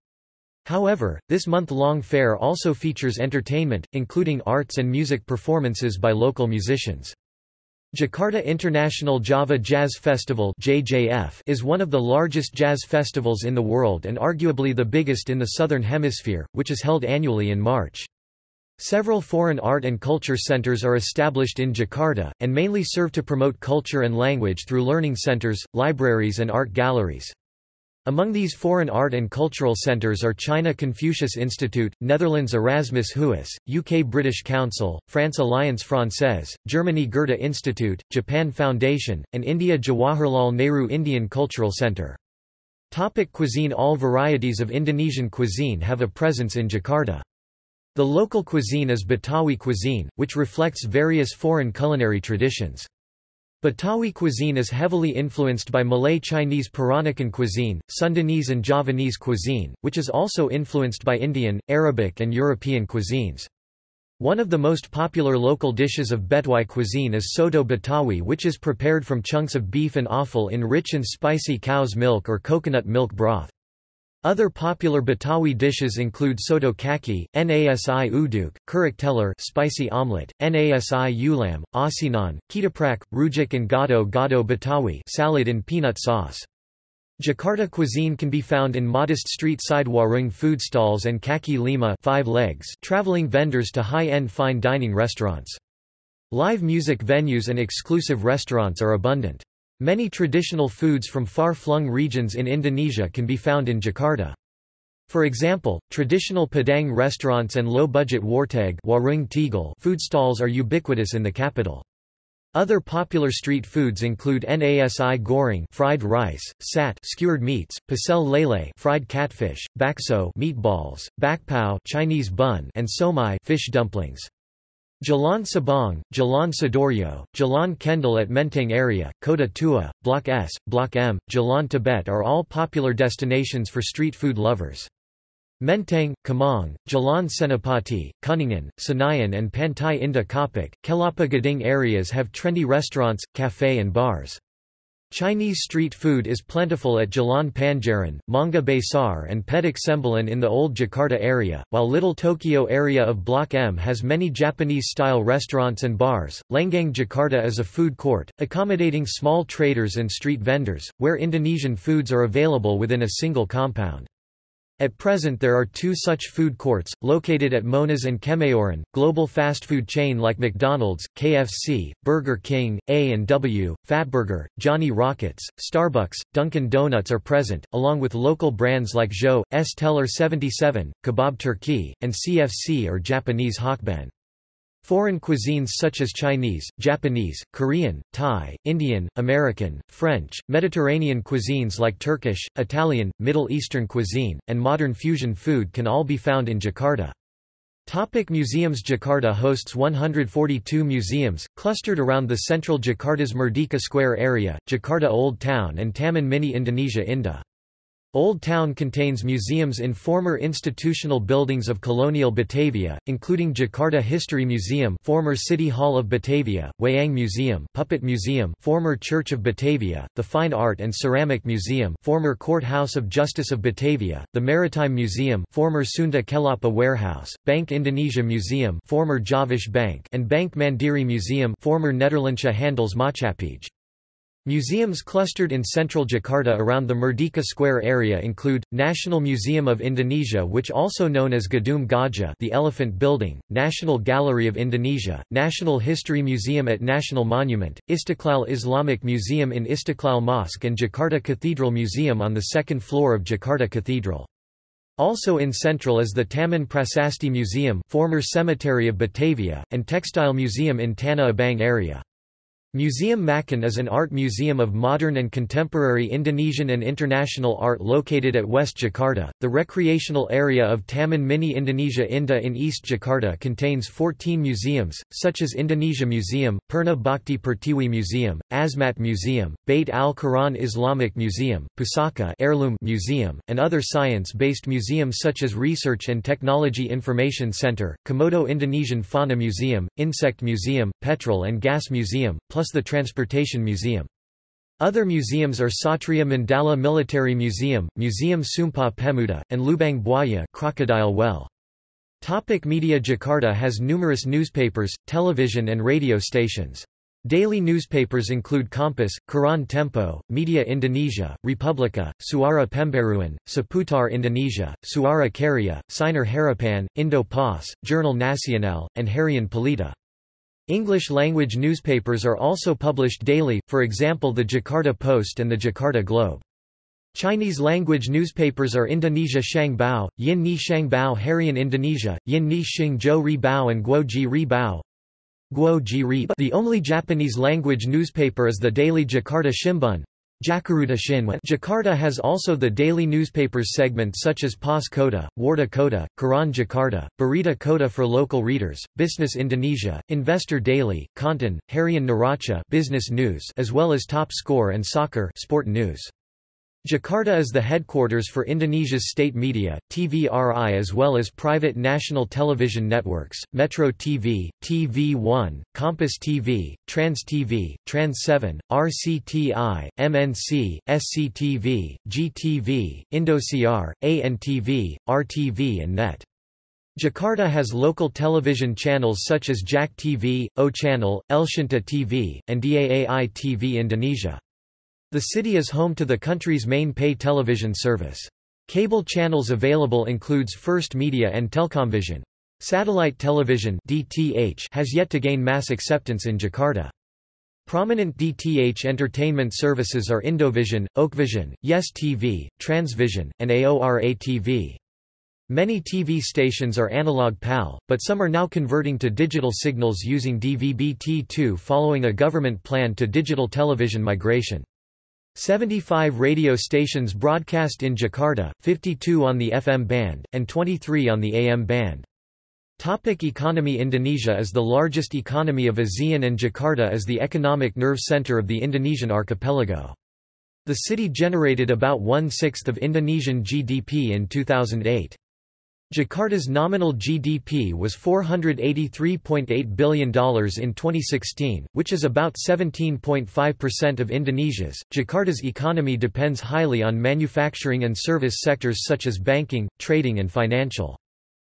However, this month-long fair also features entertainment, including arts and music performances by local musicians. Jakarta International Java Jazz Festival (JJF) is one of the largest jazz festivals in the world and arguably the biggest in the southern hemisphere, which is held annually in March. Several foreign art and culture centers are established in Jakarta, and mainly serve to promote culture and language through learning centers, libraries and art galleries. Among these foreign art and cultural centres are China Confucius Institute, Netherlands Erasmus Huis, UK British Council, France Alliance Française, Germany Goethe Institute, Japan Foundation, and India Jawaharlal Nehru Indian Cultural Centre. Topic cuisine All varieties of Indonesian cuisine have a presence in Jakarta. The local cuisine is Betawi cuisine, which reflects various foreign culinary traditions. Betawi cuisine is heavily influenced by Malay Chinese Peranakan cuisine, Sundanese and Javanese cuisine, which is also influenced by Indian, Arabic and European cuisines. One of the most popular local dishes of Betawi cuisine is soto Betawi which is prepared from chunks of beef and offal in rich and spicy cow's milk or coconut milk broth. Other popular Betawi dishes include soto kaki, nasi uduk, kerak telur spicy omelette, nasi ulam, asinan, ketoprak, rujak and gado gado Betawi salad in peanut sauce. Jakarta cuisine can be found in modest street-side warung food stalls and kaki lima five legs traveling vendors to high-end fine dining restaurants. Live music venues and exclusive restaurants are abundant. Many traditional foods from far-flung regions in Indonesia can be found in Jakarta. For example, traditional Padang restaurants and low-budget warteg food stalls are ubiquitous in the capital. Other popular street foods include nasi goreng fried rice, sat skewered meats, pecel lele fried catfish, bakso meatballs, bakpao Chinese bun and somai fish dumplings. Jalan Sabang, Jalan Sidoarjo, Jalan Kendal at Menteng area, Kota Tua, Block S, Block M, Jalan Tebet are all popular destinations for street food lovers. Menteng, Kemang, Jalan Senapati, Kuningan, Senayan and Pantai Indah Kapuk, Kelapa Gading areas have trendy restaurants, cafe and bars. Chinese street food is plentiful at Jalan Panjaran, Mangga Besar and Petak Sembilan in the old Jakarta area, while Little Tokyo area of Block M has many Japanese-style restaurants and bars. Lenggang Jakarta is a food court, accommodating small traders and street vendors, where Indonesian foods are available within a single compound. At present there are two such food courts, located at Monas and Kemayoran, global fast food chain like McDonald's, KFC, Burger King, A&W, Fatburger, Johnny Rockets, Starbucks, Dunkin' Donuts are present, along with local brands like Zhou, Es Teler 77, Kebab Turki, and CFC or Japanese HokBen. Foreign cuisines such as Chinese, Japanese, Korean, Thai, Indian, American, French, Mediterranean cuisines like Turkish, Italian, Middle Eastern cuisine, and modern fusion food can all be found in Jakarta. Topic museums Jakarta hosts 142 museums, clustered around the central Jakarta's Merdeka Square area, Jakarta Old Town and Taman Mini Indonesia Indah. Old Town contains museums in former institutional buildings of colonial Batavia, including Jakarta History Museum former City Hall of Batavia, Wayang Museum Puppet Museum former Church of Batavia, the Fine Art and Ceramic Museum former Court House of Justice of Batavia, the Maritime Museum former Sunda Kelapa Warehouse, Bank Indonesia Museum former Javasche Bank and Bank Mandiri Museum former Nederlandsche Handels Maatschappij. Museums clustered in central Jakarta around the Merdeka Square area include, National Museum of Indonesia which also known as Gedung Gajah the Elephant Building, National Gallery of Indonesia, National History Museum at National Monument, Istiqlal Islamic Museum in Istiqlal Mosque and Jakarta Cathedral Museum on the second floor of Jakarta Cathedral. Also in central is the Taman Prasasti Museum former cemetery of Batavia, and Textile Museum in Tanah Abang area. Museum MACAN is an art museum of modern and contemporary Indonesian and international art located at West Jakarta. The recreational area of Taman Mini Indonesia Indah in East Jakarta contains 14 museums, such as Indonesia Museum, Purna Bhakti Pertiwi Museum, Asmat Museum, Bait al Quran Islamic Museum, Pusaka Heirloom Museum, and other science-based museums such as Research and Technology Information Center, Komodo Indonesian Fauna Museum, Insect Museum, Petrol and Gas Museum, plus plus the Transportation Museum. Other museums are Satria Mandala Military Museum, Museum Sumpah Pemuda, and Lubang Buaya Crocodile Well. Topic media Jakarta has numerous newspapers, television and radio stations. Daily newspapers include Kompas, Koran Tempo, Media Indonesia, Republika, Suara Pembaruan, Seputar Indonesia, Suara Karya, Sinar Harapan, Indo Pos, Jurnal Nasional, and Harian Pelita. English-language newspapers are also published daily, for example the Jakarta Post and the Jakarta Globe. Chinese language newspapers are Indonesia Shang Bao, Yin Ni Shang Bao Harian Indonesia, Yin Ni Xing Zhou Ri Bao and Guo Ji Ri Bao. The only Japanese language newspaper is the daily Jakarta Shimbun. Jakarta has also the daily newspapers segment such as Pos Kota, Warta Kota, Koran Jakarta, Berita Kota for local readers, Bisnis Indonesia, Investor Daily, Kontan, Harian Neraca business news as well as Top Score and Soccer sport news. Jakarta is the headquarters for Indonesia's state media, TVRI as well as private national television networks, Metro TV, TV1, Kompas TV, Trans TV, Trans 7, RCTI, MNC, SCTV, GTV, Indosiar, ANTV, RTV and NET. Jakarta has local television channels such as JAK TV, O Channel, Elshinta TV, and DAAI TV Indonesia. The city is home to the country's main pay television service. Cable channels available includes First Media and Telkomvision. Satellite television DTH has yet to gain mass acceptance in Jakarta. Prominent DTH entertainment services are Indovision, Okevision, Yes TV, Transvision, and AORA TV. Many TV stations are analog PAL, but some are now converting to digital signals using DVB-T2 following a government plan to digital television migration. 75 radio stations broadcast in Jakarta, 52 on the FM band, and 23 on the AM band. Topic economy Indonesia is the largest economy of ASEAN and Jakarta is the economic nerve center of the Indonesian archipelago. The city generated about one-sixth of Indonesian GDP in 2008. Jakarta's nominal GDP was $483.8 billion in 2016, which is about 17.5% of Indonesia's. Jakarta's economy depends highly on manufacturing and service sectors such as banking, trading, and financial.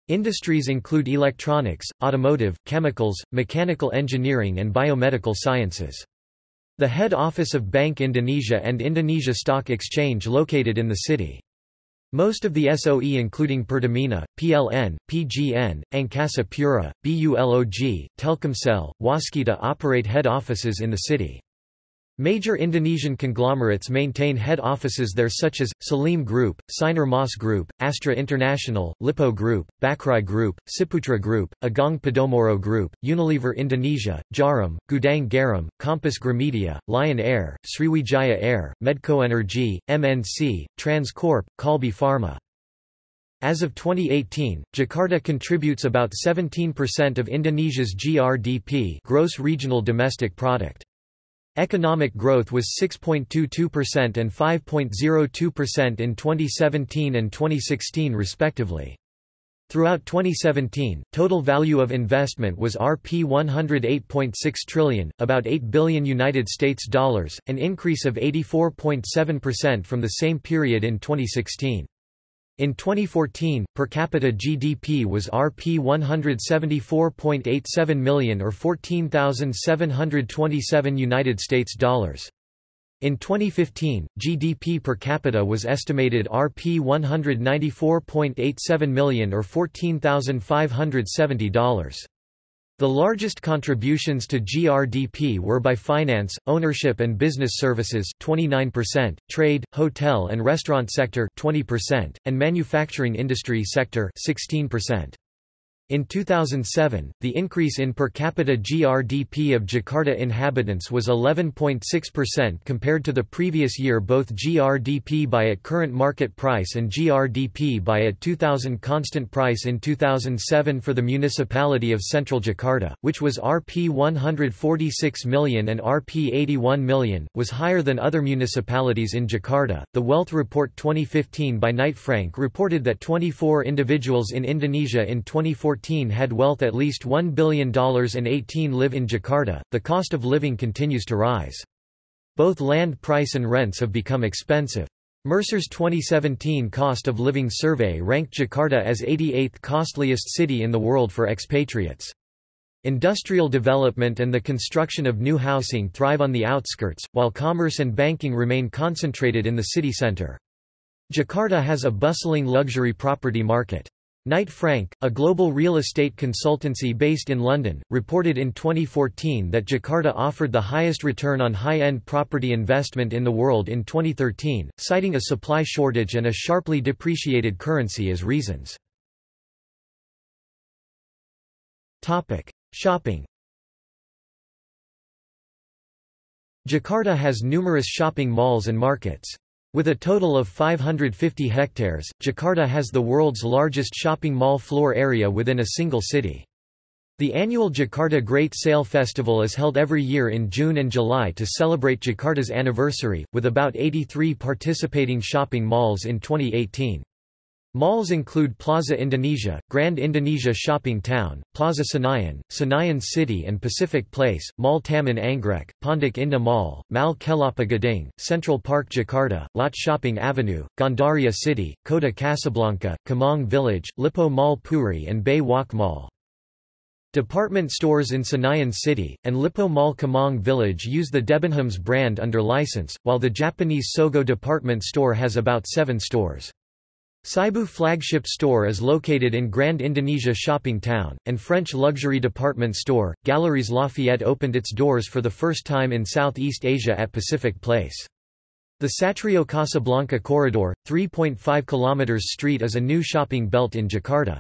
Industries include electronics, automotive, chemicals, mechanical engineering, and biomedical sciences. The head office of Bank Indonesia and Indonesia Stock Exchange located in the city. Most of the SOE including Pertamina, PLN, PGN, Angkasa Pura, BULOG, Telkomsel, Waskita operate head offices in the city. Major Indonesian conglomerates maintain head offices there such as, Salim Group, Sinar Mas Group, Astra International, Lippo Group, Bakrie Group, Ciputra Group, Agung Podomoro Group, Unilever Indonesia, Djarum, Gudang Garam, Kompas Gramedia, Lion Air, Sriwijaya Air, Medco Energy, MNC, Transcorp, Kalbe Pharma. As of 2018, Jakarta contributes about 17% of Indonesia's GRDP gross regional domestic product. Economic growth was 6.22% and 5.02% in 2017 and 2016 respectively. Throughout 2017, total value of investment was Rp 108.6 trillion, about 8 billion United States dollars, an increase of 84.7% from the same period in 2016. In 2014, per capita GDP was Rp 174.87 million or 14,727 United States dollars. In 2015, GDP per capita was estimated Rp 194.87 million or $14,570. The largest contributions to GRDP were by finance, ownership and business services 29%, trade, hotel and restaurant sector 20%, and manufacturing industry sector 16%. In 2007, the increase in per capita GRDP of Jakarta inhabitants was 11.6% compared to the previous year both GRDP by at current market price and GRDP by at 2000 constant price in 2007 for the municipality of Central Jakarta, which was Rp 146 million and Rp 81 million, was higher than other municipalities in Jakarta. The Wealth Report 2015 by Knight Frank reported that 24 individuals in Indonesia in 2014 14 had wealth at least $1 billion and 18 live in Jakarta. The cost of living continues to rise. Both land price and rents have become expensive. Mercer's 2017 cost of living survey ranked Jakarta as 88th costliest city in the world for expatriates. Industrial development and the construction of new housing thrive on the outskirts, while commerce and banking remain concentrated in the city center. Jakarta has a bustling luxury property market. Knight Frank, a global real estate consultancy based in London, reported in 2014 that Jakarta offered the highest return on high-end property investment in the world in 2013, citing a supply shortage and a sharply depreciated currency as reasons. Shopping Jakarta has numerous shopping malls and markets. With a total of 550 hectares, Jakarta has the world's largest shopping mall floor area within a single city. The annual Jakarta Great Sale Festival is held every year in June and July to celebrate Jakarta's anniversary, with about 83 participating shopping malls in 2018. Malls include Plaza Indonesia, Grand Indonesia Shopping Town, Plaza Senayan, Senayan City and Pacific Place, Mall Taman Anggrek, Pondok Indah Mall, Mall Kelapa Gading, Central Park Jakarta, Lot Shopping Avenue, Gandaria City, Kota Casablanca, Kemang Village, Lippo Mall Puri and Bay Walk Mall. Department stores in Senayan City, and Lippo Mall Kemang Village use the Debenhams brand under license, while the Japanese Sogo department store has about seven stores. Seibu flagship store is located in Grand Indonesia Shopping Town, and French luxury department store, Galeries Lafayette opened its doors for the first time in Southeast Asia at Pacific Place. The Satrio Casablanca Corridor, 3.5 km street is a new shopping belt in Jakarta.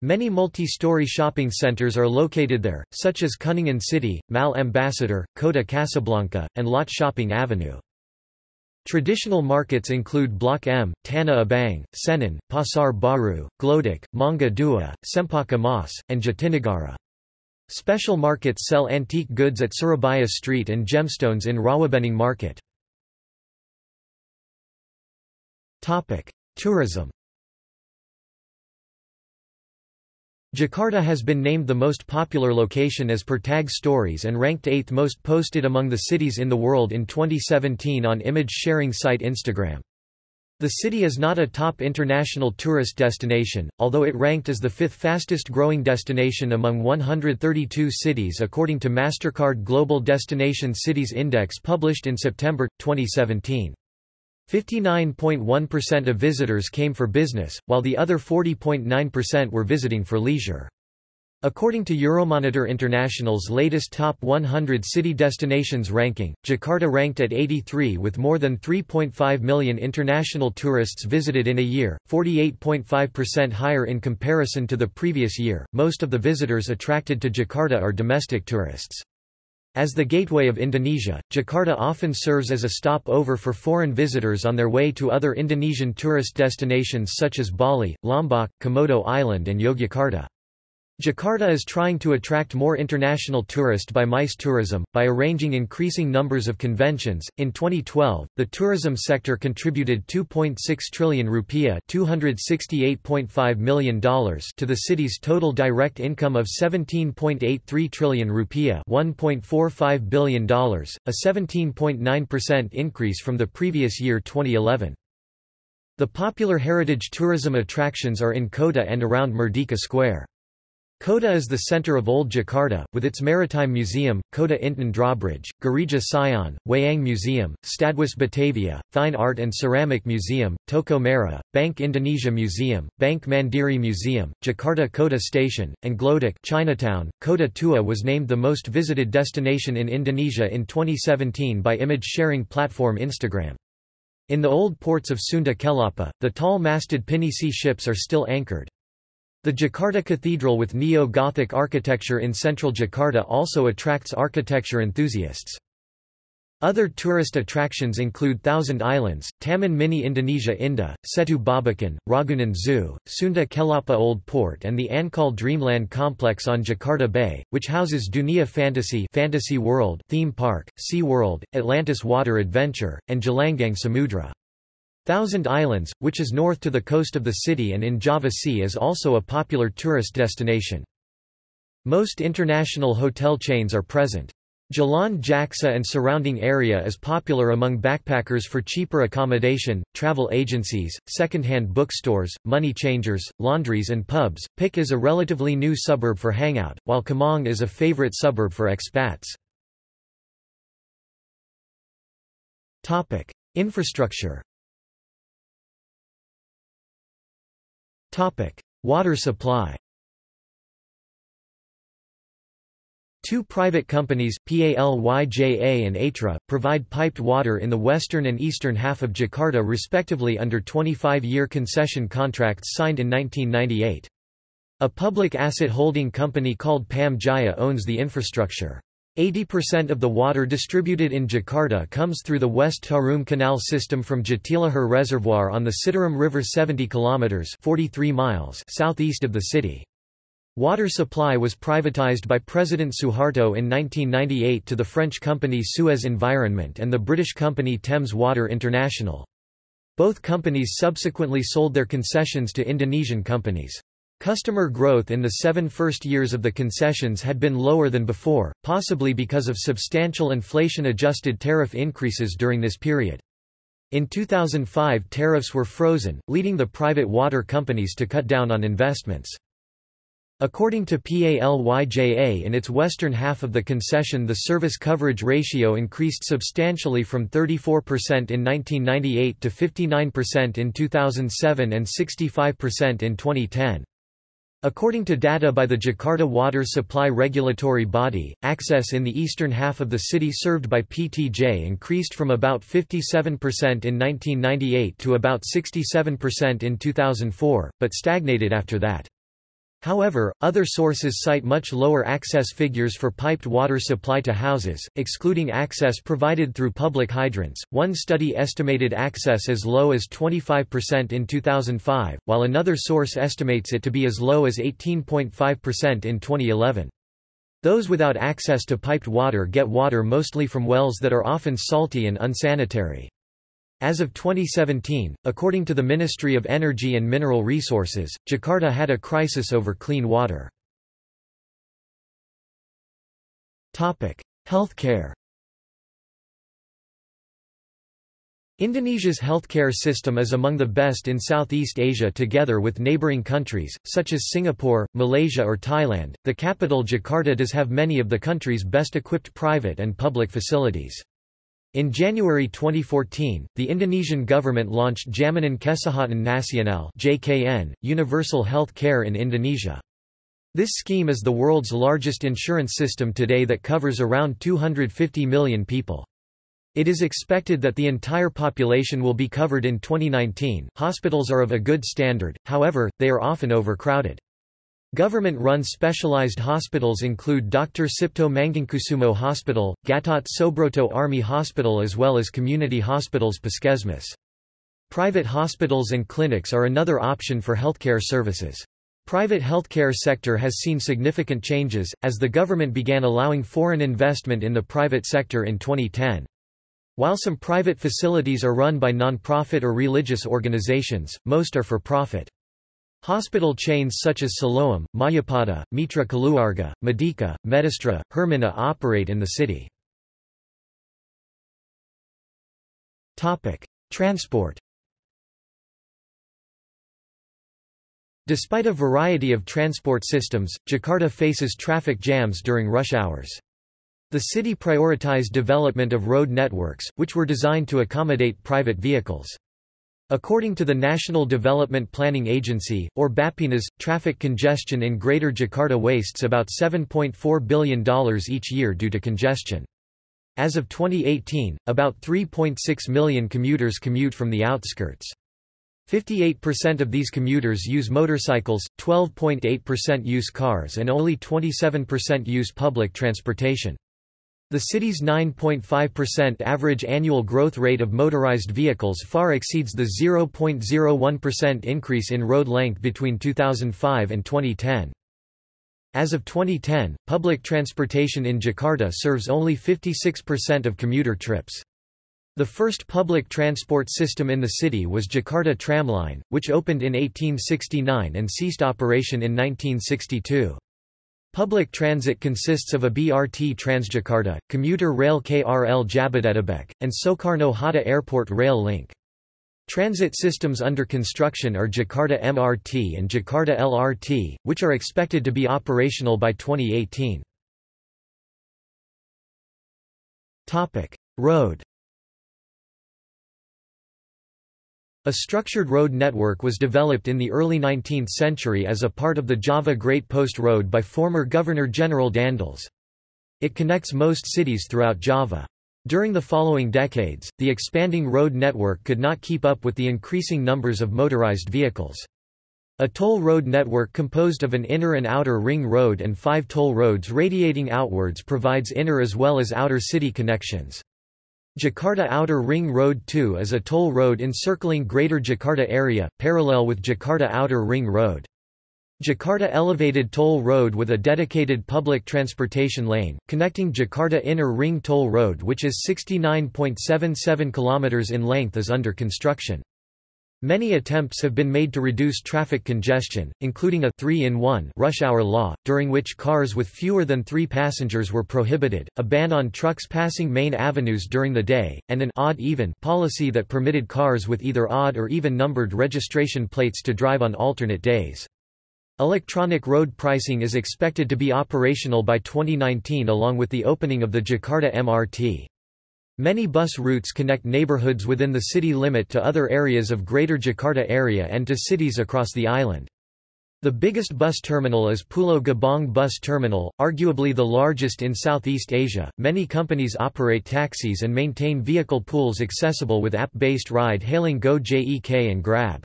Many multi-story shopping centers are located there, such as Kuningan City, Mall Ambassador, Kota Casablanca, and Lot Shopping Avenue. Traditional markets include Blok M, Tanah Abang, Senen, Pasar Baru, Glodok, Mangga Dua, Cempaka Mas, and Jatinegara. Special markets sell antique goods at Surabaya Street and gemstones in Rawabening Market. Tourism Jakarta has been named the most popular location as per Tag Stories and ranked 8th most posted among the cities in the world in 2017 on image sharing site Instagram. The city is not a top international tourist destination, although it ranked as the fifth fastest growing destination among 132 cities according to MasterCard Global Destination Cities Index published in September, 2017. 59.1% of visitors came for business, while the other 40.9% were visiting for leisure. According to Euromonitor International's latest Top 100 City Destinations ranking, Jakarta ranked at 83 with more than 3.5 million international tourists visited in a year, 48.5% higher in comparison to the previous year. Most of the visitors attracted to Jakarta are domestic tourists. As the gateway of Indonesia, Jakarta often serves as a stopover for foreign visitors on their way to other Indonesian tourist destinations such as Bali, Lombok, Komodo Island and Yogyakarta. Jakarta is trying to attract more international tourists by MICE tourism, by arranging increasing numbers of conventions. In 2012, the tourism sector contributed 2.6 trillion rupiah $268.5 million to the city's total direct income of 17.83 trillion rupiah $1.45 billion, a 17.9% increase from the previous year 2011. The popular heritage tourism attractions are in Kota and around Merdeka Square. Kota is the center of Old Jakarta, with its Maritime Museum, Kota Intan Drawbridge, Gereja Sion, Wayang Museum, Stadhuis Batavia, Fine Art and Ceramic Museum, Toko Merah, Bank Indonesia Museum, Bank Mandiri Museum, Jakarta Kota Station, and Glodok Chinatown. Kota Tua was named the most visited destination in Indonesia in 2017 by image-sharing platform Instagram. In the old ports of Sunda Kelapa, the tall-masted pinisi ships are still anchored. The Jakarta Cathedral with neo-Gothic architecture in central Jakarta also attracts architecture enthusiasts. Other tourist attractions include Thousand Islands, Taman Mini Indonesia Indah, Setu Babakan, Ragunan Zoo, Sunda Kelapa Old Port and the Ancol Dreamland Complex on Jakarta Bay, which houses Dunia Fantasi Fantasy World theme park, Sea World, Atlantis Water Adventure, and Gelanggang Samudra. Thousand Islands, which is north to the coast of the city and in Java Sea is also a popular tourist destination. Most international hotel chains are present. Jalan Jaksa and surrounding area is popular among backpackers for cheaper accommodation, travel agencies, second-hand bookstores, money changers, laundries and pubs. PIK is a relatively new suburb for hangout, while Kemang is a favorite suburb for expats. Topic: Infrastructure Water supply Two private companies, PALYJA and Aetra, provide piped water in the western and eastern half of Jakarta respectively under 25-year concession contracts signed in 1998. A public asset holding company called Pam Jaya owns the infrastructure. 80% of the water distributed in Jakarta comes through the West Tarum Canal system from Jatiluhur Reservoir on the Citarum River 70 kilometers 43 miles southeast of the city. Water supply was privatized by President Suharto in 1998 to the French company Suez Environment and the British company Thames Water International. Both companies subsequently sold their concessions to Indonesian companies. Customer growth in the seven first years of the concessions had been lower than before, possibly because of substantial inflation-adjusted tariff increases during this period. In 2005 tariffs were frozen, leading the private water companies to cut down on investments. According to PALYJA in its western half of the concession the service coverage ratio increased substantially from 34% in 1998 to 59% in 2007 and 65% in 2010. According to data by the Jakarta Water Supply Regulatory Body, access in the eastern half of the city served by PTJ increased from about 57% in 1998 to about 67% in 2004, but stagnated after that. However, other sources cite much lower access figures for piped water supply to houses, excluding access provided through public hydrants. One study estimated access as low as 25% in 2005, while another source estimates it to be as low as 18.5% in 2011. Those without access to piped water get water mostly from wells that are often salty and unsanitary. As of 2017, according to the Ministry of Energy and Mineral Resources, Jakarta had a crisis over clean water. Healthcare Indonesia's healthcare system is among the best in Southeast Asia together with neighboring countries, such as Singapore, Malaysia or Thailand. The capital Jakarta does have many of the country's best equipped private and public facilities. In January 2014, the Indonesian government launched Jaminan Kesehatan Nasional (JKN), universal health care in Indonesia. This scheme is the world's largest insurance system today that covers around 250 million people. It is expected that the entire population will be covered in 2019. Hospitals are of a good standard, however, they are often overcrowded. Government-run specialized hospitals include Dr. Cipto Mangunkusumo Hospital, Gatot Subroto Army Hospital as well as community hospitals Puskesmas. Private hospitals and clinics are another option for healthcare services. Private healthcare sector has seen significant changes, as the government began allowing foreign investment in the private sector in 2010. While some private facilities are run by non-profit or religious organizations, most are for profit. Hospital chains such as Siloam, Mayapada, Mitra Keluarga, Medika, Medistra, Hermina operate in the city. Transport Despite a variety of transport systems, Jakarta faces traffic jams during rush hours. The city prioritized development of road networks, which were designed to accommodate private vehicles. According to the National Development Planning Agency, or Bappenas, traffic congestion in Greater Jakarta wastes about $7.4 billion each year due to congestion. As of 2018, about 3.6 million commuters commute from the outskirts. 58% of these commuters use motorcycles, 12.8% use cars and only 27% use public transportation. The city's 9.5% average annual growth rate of motorized vehicles far exceeds the 0.01% increase in road length between 2005 and 2010. As of 2010, public transportation in Jakarta serves only 56% of commuter trips. The first public transport system in the city was Jakarta Tramline, which opened in 1869 and ceased operation in 1962. Public transit consists of a BRT Transjakarta, commuter rail KRL Jabodetabek, and Soekarno-Hatta Airport rail link. Transit systems under construction are Jakarta MRT and Jakarta LRT, which are expected to be operational by 2018. Road A structured road network was developed in the early 19th century as a part of the Java Great Post Road by former Governor-General Daendels. It connects most cities throughout Java. During the following decades, the expanding road network could not keep up with the increasing numbers of motorized vehicles. A toll road network composed of an inner and outer ring road and five toll roads radiating outwards provides inner as well as outer city connections. Jakarta Outer Ring Road 2 is a toll road encircling Greater Jakarta area, parallel with Jakarta Outer Ring Road. Jakarta Elevated Toll Road with a dedicated public transportation lane, connecting Jakarta Inner Ring Toll Road which is 69.77 km in length is under construction. Many attempts have been made to reduce traffic congestion, including a 3-in-1 rush hour law, during which cars with fewer than three passengers were prohibited, a ban on trucks passing main avenues during the day, and an odd-even policy that permitted cars with either odd or even numbered registration plates to drive on alternate days. Electronic road pricing is expected to be operational by 2019 along with the opening of the Jakarta MRT. Many bus routes connect neighborhoods within the city limit to other areas of Greater Jakarta area and to cities across the island. The biggest bus terminal is Pulau Gebang Bus Terminal, arguably the largest in Southeast Asia. Many companies operate taxis and maintain vehicle pools accessible with app-based ride-hailing Gojek and Grab.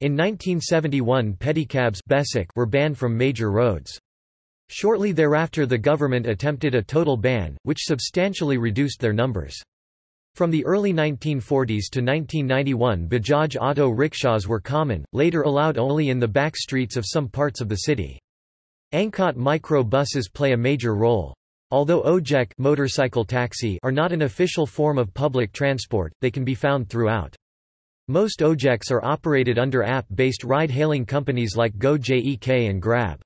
In 1971 pedicabs were banned from major roads. Shortly thereafter the government attempted a total ban, which substantially reduced their numbers. From the early 1940s to 1991 Bajaj auto rickshaws were common, later allowed only in the back streets of some parts of the city. Angkot micro buses play a major role. Although ojek motorcycle taxi are not an official form of public transport, they can be found throughout. Most ojeks are operated under app-based ride-hailing companies like Gojek and Grab.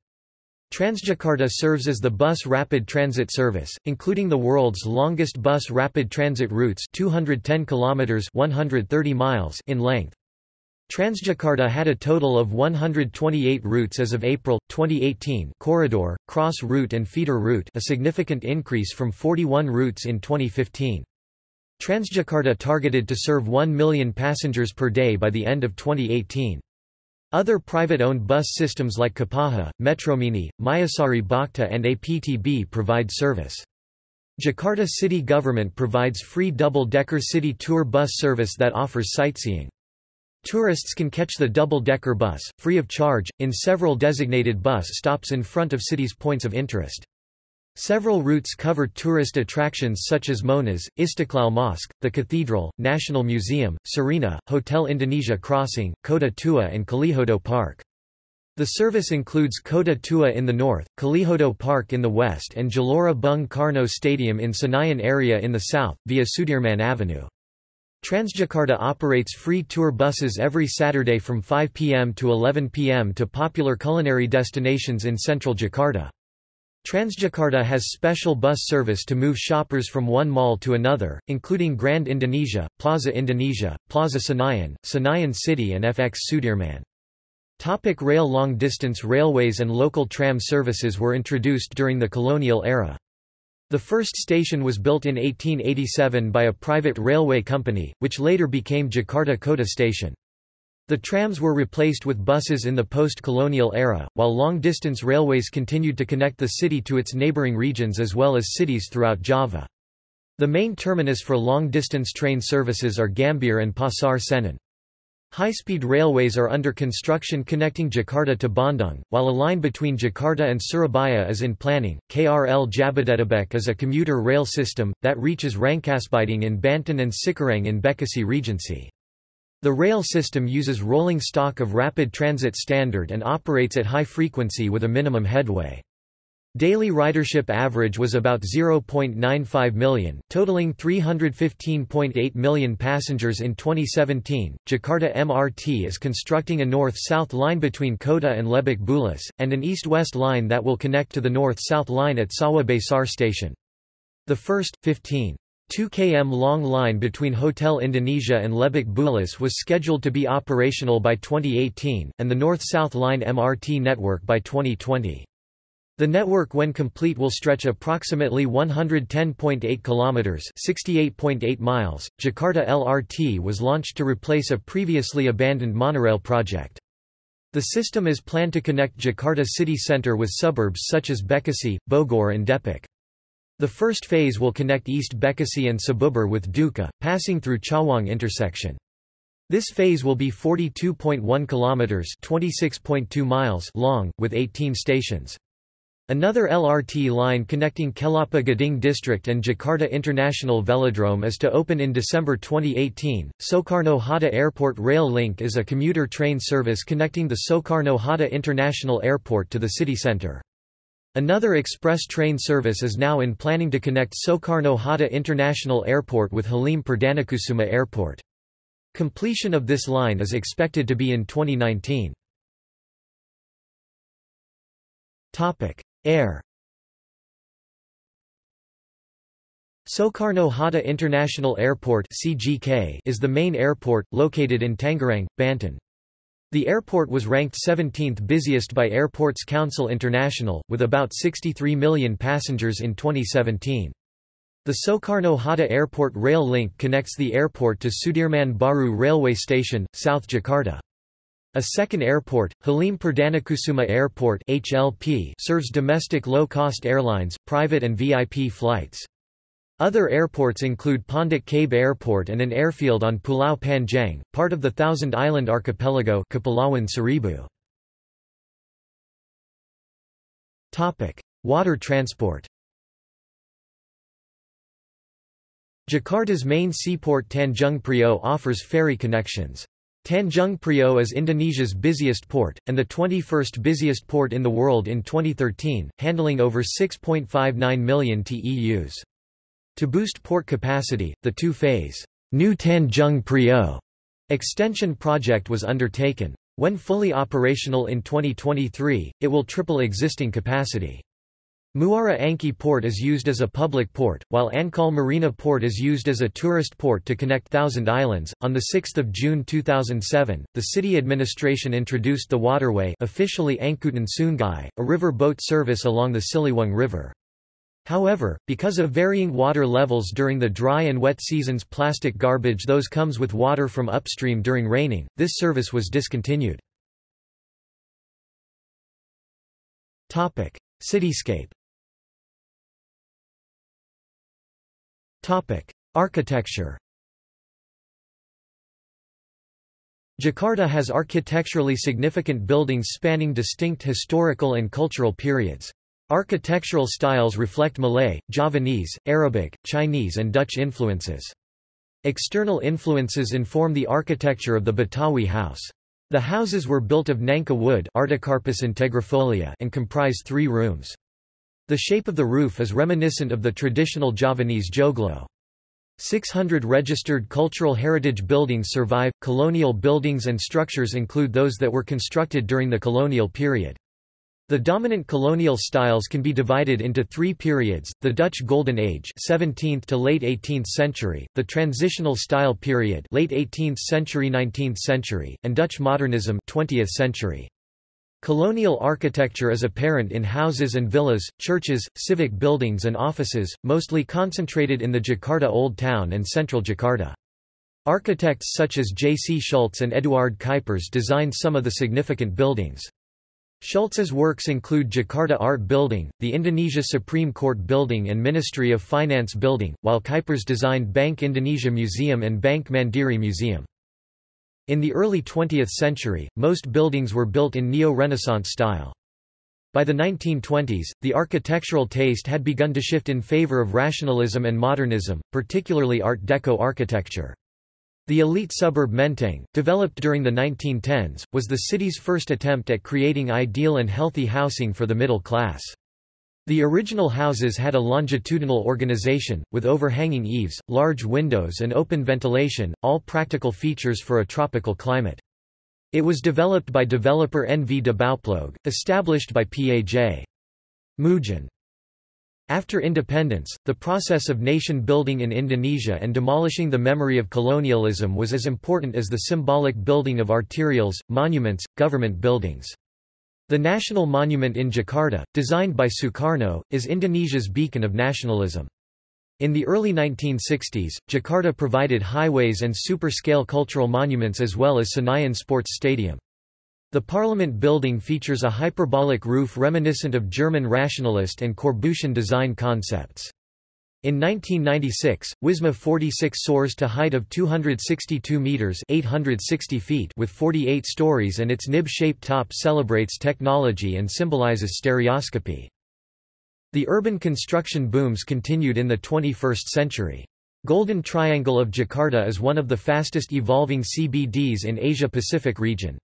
Transjakarta serves as the bus rapid transit service, including the world's longest bus rapid transit routes 210 kilometers 130 miles in length. Transjakarta had a total of 128 routes as of April 2018, corridor, cross route and feeder route, a significant increase from 41 routes in 2015. Transjakarta targeted to serve 1 million passengers per day by the end of 2018. Other private-owned bus systems like Kopaja, Metromini, Mayasari Bhakta and APTB provide service. Jakarta city government provides free double-decker city tour bus service that offers sightseeing. Tourists can catch the double-decker bus, free of charge, in several designated bus stops in front of city's points of interest. Several routes cover tourist attractions such as Monas, Istiqlal Mosque, the Cathedral, National Museum, Sarinah, Hotel Indonesia Crossing, Kota Tua and Kalijodo Park. The service includes Kota Tua in the north, Kalijodo Park in the west and Gelora Bung Karno Stadium in Senayan area in the south, via Sudirman Avenue. Transjakarta operates free tour buses every Saturday from 5 p.m. to 11 p.m. to popular culinary destinations in central Jakarta. Transjakarta has special bus service to move shoppers from one mall to another, including Grand Indonesia, Plaza Indonesia, Plaza Senayan, Senayan City and FX Sudirman. Topic rail Long-distance railways and local tram services were introduced during the colonial era. The first station was built in 1887 by a private railway company, which later became Jakarta Kota Station. The trams were replaced with buses in the post-colonial era, while long-distance railways continued to connect the city to its neighboring regions as well as cities throughout Java. The main terminus for long-distance train services are Gambir and Pasar Senen. High-speed railways are under construction connecting Jakarta to Bandung, while a line between Jakarta and Surabaya is in planning. KRL Jabodetabek is a commuter rail system, that reaches Rangkasbitung in Banten and Cikarang in Bekasi Regency. The rail system uses rolling stock of rapid transit standard and operates at high frequency with a minimum headway. Daily ridership average was about 0.95 million, totaling 315.8 million passengers in 2017. Jakarta MRT is constructing a north-south line between Kota and Lebak Bulus, and an east-west line that will connect to the north-south line at Sawah Besar station. The first, 15 2 km long line between Hotel Indonesia and Lebak Bulus was scheduled to be operational by 2018, and the North-South Line MRT network by 2020. The network when complete will stretch approximately 110.8 kilometers, 68.8 miles. Jakarta LRT was launched to replace a previously abandoned monorail project. The system is planned to connect Jakarta city centre with suburbs such as Bekasi, Bogor and Depok. The first phase will connect East Bekasi and Cibubur with Duka, passing through Cawang intersection. This phase will be 42.1 kilometers, 26.2 miles long with 18 stations. Another LRT line connecting Kelapa Gading District and Jakarta International Velodrome is to open in December 2018. Soekarno-Hatta Airport Rail Link is a commuter train service connecting the Soekarno-Hatta International Airport to the city centre. Another express train service is now in planning to connect Soekarno-Hatta International Airport with Halim Perdanakusuma Airport. Completion of this line is expected to be in 2019. Air Soekarno-Hatta International Airport is the main airport, located in Tangerang, Banten. The airport was ranked 17th busiest by Airports Council International, with about 63 million passengers in 2017. The Soekarno-Hatta Airport rail link connects the airport to Sudirman Baru Railway Station, South Jakarta. A second airport, Halim Perdanakusuma Airport (HLP), serves domestic low-cost airlines, private and VIP flights. Other airports include Pondok Cabe Airport and an airfield on Pulau Panjang, part of the Thousand Island Archipelago Kepulauan Seribu. Topic: Water transport. Jakarta's main seaport Tanjung Priok offers ferry connections. Tanjung Priok is Indonesia's busiest port, and the 21st busiest port in the world in 2013, handling over 6.59 million TEUs. To boost port capacity, the two-phase New Tanjung Priok extension project was undertaken. When fully operational in 2023, it will triple existing capacity. Muara Angke Port is used as a public port, while Ancol Marina Port is used as a tourist port to connect Thousand Islands. On 6 June 2007, the city administration introduced the waterway officially Angkutan Sungai, a river boat service along the Ciliwung River. However, because of varying water levels during the dry and wet seasons plastic garbage those comes with water from upstream during raining, this service was discontinued. Cityscape Architecture. Jakarta has architecturally significant buildings spanning distinct historical and cultural periods. Architectural styles reflect Malay, Javanese, Arabic, Chinese and Dutch influences. External influences inform the architecture of the Betawi house. The houses were built of nangka wood and comprise three rooms. The shape of the roof is reminiscent of the traditional Javanese joglo. 600 registered cultural heritage buildings survive. Colonial buildings and structures include those that were constructed during the colonial period. The dominant colonial styles can be divided into three periods, the Dutch Golden Age 17th to late 18th century, the Transitional Style period late 18th century 19th century, and Dutch Modernism 20th century. Colonial architecture is apparent in houses and villas, churches, civic buildings and offices, mostly concentrated in the Jakarta Old Town and central Jakarta. Architects such as J. C. Schultz and Eduard Cuypers designed some of the significant buildings. Schultz's works include Jakarta Art Building, the Indonesia Supreme Court Building and Ministry of Finance Building, while Cuypers designed Bank Indonesia Museum and Bank Mandiri Museum. In the early 20th century, most buildings were built in Neo-Renaissance style. By the 1920s, the architectural taste had begun to shift in favor of rationalism and modernism, particularly Art Deco architecture. The elite suburb Menteng, developed during the 1910s, was the city's first attempt at creating ideal and healthy housing for the middle class. The original houses had a longitudinal organization, with overhanging eaves, large windows and open ventilation, all practical features for a tropical climate. It was developed by developer N. V. de Bouwploeg, established by P.A.J. Moojen. After independence, the process of nation building in Indonesia and demolishing the memory of colonialism was as important as the symbolic building of arterials, monuments, government buildings. The national monument in Jakarta, designed by Sukarno, is Indonesia's beacon of nationalism. In the early 1960s, Jakarta provided highways and super-scale cultural monuments as well as Senayan Sports Stadium. The Parliament building features a hyperbolic roof reminiscent of German rationalist and Corbusian design concepts. In 1996, Wisma 46 soars to height of 262 meters (860 feet) with 48 stories and its nib-shaped top celebrates technology and symbolizes stereoscopy. The urban construction booms continued in the 21st century. Golden Triangle of Jakarta is one of the fastest evolving CBDs in Asia-Pacific region.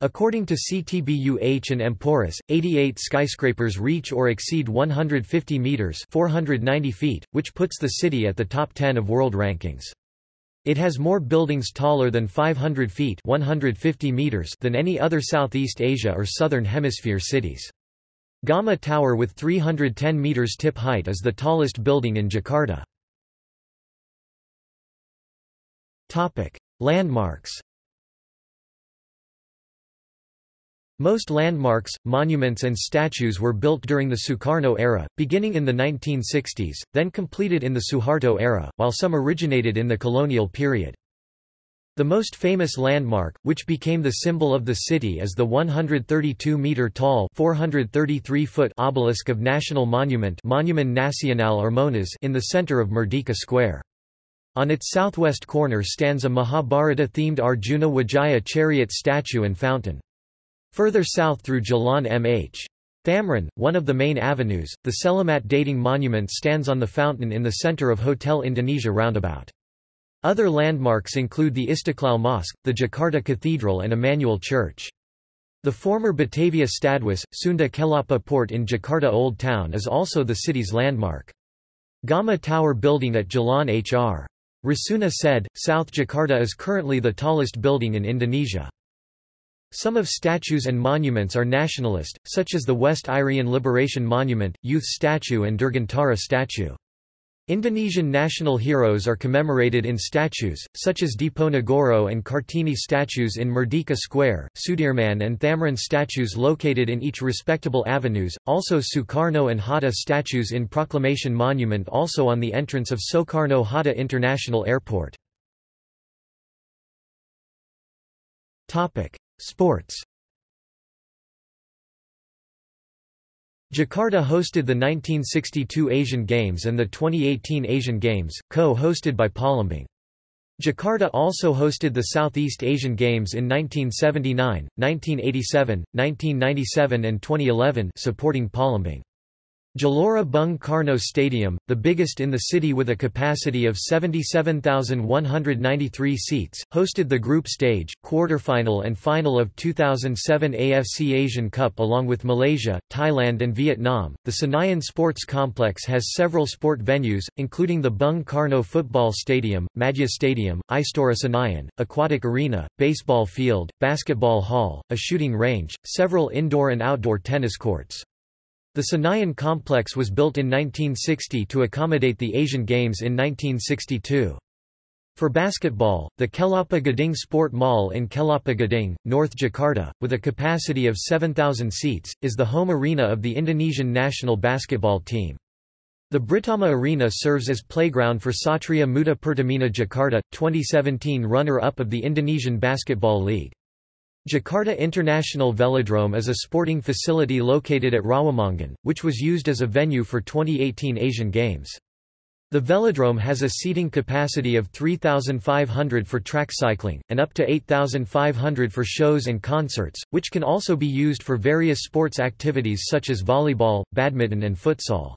According to CTBUH and Emporis, 88 skyscrapers reach or exceed 150 meters (490 feet), which puts the city at the top 10 of world rankings. It has more buildings taller than 500 feet (150 meters) than any other Southeast Asia or Southern Hemisphere cities. Gama Tower with 310 meters tip height is the tallest building in Jakarta. Topic: Landmarks Most landmarks, monuments and statues were built during the Sukarno era, beginning in the 1960s, then completed in the Suharto era, while some originated in the colonial period. The most famous landmark, which became the symbol of the city is the 132-metre-tall obelisk of National Monument Monumen Nasional Armonas in the centre of Merdeka Square. On its southwest corner stands a Mahabharata-themed Arjuna Wijaya chariot statue and fountain. Further south through Jalan Mh. Thamrin, one of the main avenues, the Selamat Datang monument stands on the fountain in the center of Hotel Indonesia roundabout. Other landmarks include the Istiqlal Mosque, the Jakarta Cathedral and Immanuel Church. The former Batavia Stadhuis, Sunda Kelapa port in Jakarta Old Town is also the city's landmark. Gama Tower building at Jalan Hr. Rasuna Said, South Jakarta is currently the tallest building in Indonesia. Some of statues and monuments are nationalist, such as the West Irian Liberation Monument, Youth Statue and Dirgantara statue. Indonesian national heroes are commemorated in statues, such as Diponegoro and Kartini statues in Merdeka Square, Sudirman and Thamrin statues located in each respectable avenues, also Sukarno and Hatta statues in Proclamation Monument also on the entrance of Soekarno-Hatta International Airport. Sports Jakarta hosted the 1962 Asian Games and the 2018 Asian Games, co-hosted by Palembang. Jakarta also hosted the Southeast Asian Games in 1979, 1987, 1997 and 2011 supporting Palembang. Gelora Bung Karno Stadium, the biggest in the city with a capacity of 77,193 seats, hosted the group stage, quarterfinal and final of 2007 AFC Asian Cup along with Malaysia, Thailand and Vietnam. The Senayan Sports Complex has several sport venues, including the Bung Karno Football Stadium, Madya Stadium, Istora Senayan, Aquatic Arena, Baseball Field, Basketball Hall, a shooting range, several indoor and outdoor tennis courts. The Senayan complex was built in 1960 to accommodate the Asian Games in 1962. For basketball, the Kelapa Gading Sport Mall in Kelapa Gading, North Jakarta, with a capacity of 7,000 seats, is the home arena of the Indonesian national basketball team. The Britama Arena serves as playground for Satria Muda Pertamina Jakarta, 2017 runner-up of the Indonesian Basketball League. Jakarta International Velodrome is a sporting facility located at Rawamangun, which was used as a venue for 2018 Asian Games. The velodrome has a seating capacity of 3,500 for track cycling, and up to 8,500 for shows and concerts, which can also be used for various sports activities such as volleyball, badminton and futsal.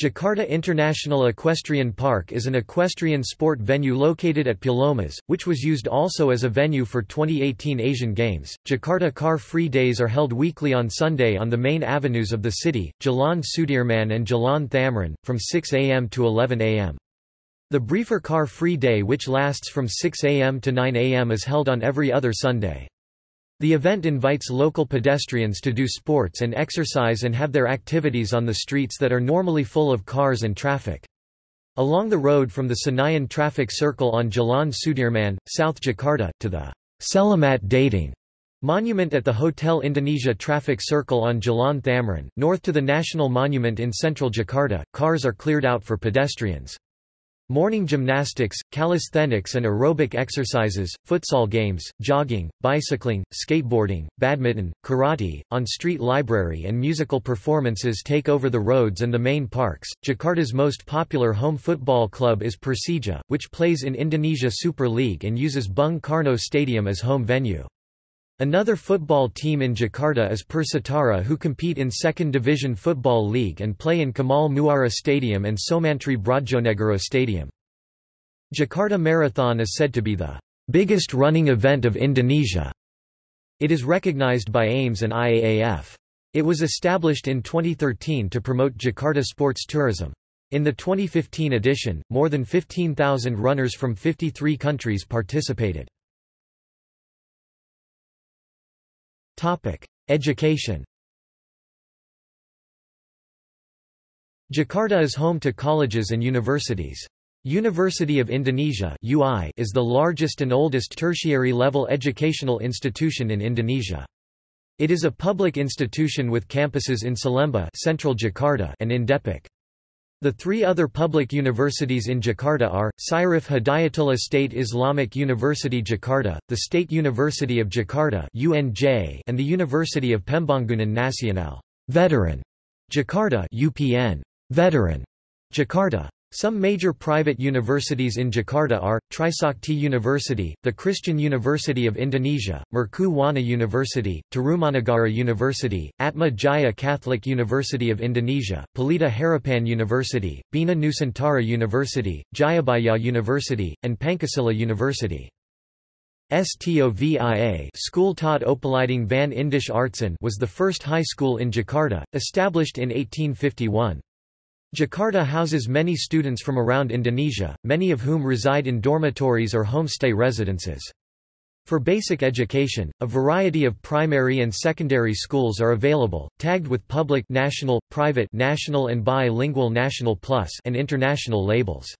Jakarta International Equestrian Park is an equestrian sport venue located at Pulomas, which was used also as a venue for 2018 Asian Games. Jakarta Car Free Days are held weekly on Sunday on the main avenues of the city, Jalan Sudirman and Jalan Thamrin, from 6 am to 11 am. The briefer Car Free Day which lasts from 6 am to 9 am is held on every other Sunday. The event invites local pedestrians to do sports and exercise and have their activities on the streets that are normally full of cars and traffic. Along the road from the Senayan traffic circle on Jalan Sudirman, South Jakarta, to the Selamat Datang Monument at the Hotel Indonesia traffic circle on Jalan Thamrin, north to the National Monument in central Jakarta, cars are cleared out for pedestrians. Morning gymnastics, calisthenics and aerobic exercises, futsal games, jogging, bicycling, skateboarding, badminton, karate, on-street library and musical performances take over the roads and the main parks. Jakarta's most popular home football club is Persija, which plays in Indonesia Super League and uses Bung Karno Stadium as home venue. Another football team in Jakarta is Persitara who compete in Second Division Football League and play in Kamal Muara Stadium and Soemantri Brodjonegoro Stadium. Jakarta Marathon is said to be the biggest running event of Indonesia. It is recognized by AIMS and IAAF. It was established in 2013 to promote Jakarta sports tourism. In the 2015 edition, more than 15,000 runners from 53 countries participated. Education Jakarta is home to colleges and universities. University of Indonesia UI is the largest and oldest tertiary-level educational institution in Indonesia. It is a public institution with campuses in Salemba central Jakarta and in Depok. The three other public universities in Jakarta are, Syarif Hidayatullah State Islamic University Jakarta, the State University of Jakarta UNJ, and the University of Pembangunan Nasional. Veteran. Jakarta UPN Veteran. Jakarta. Some major private universities in Jakarta are, Trisakti University, the Christian University of Indonesia, Mercu Buana University, Tarumanagara University, Atma Jaya Catholic University of Indonesia, Pelita Harapan University, Bina Nusantara University, Jayabaya University, and Pancasila University. STOVIA School tot Opleiding van Indische Artsen was the first high school in Jakarta, established in 1851. Jakarta houses many students from around Indonesia, many of whom reside in dormitories or homestay residences. For basic education, a variety of primary and secondary schools are available, tagged with public national, private national and bilingual national plus and international labels.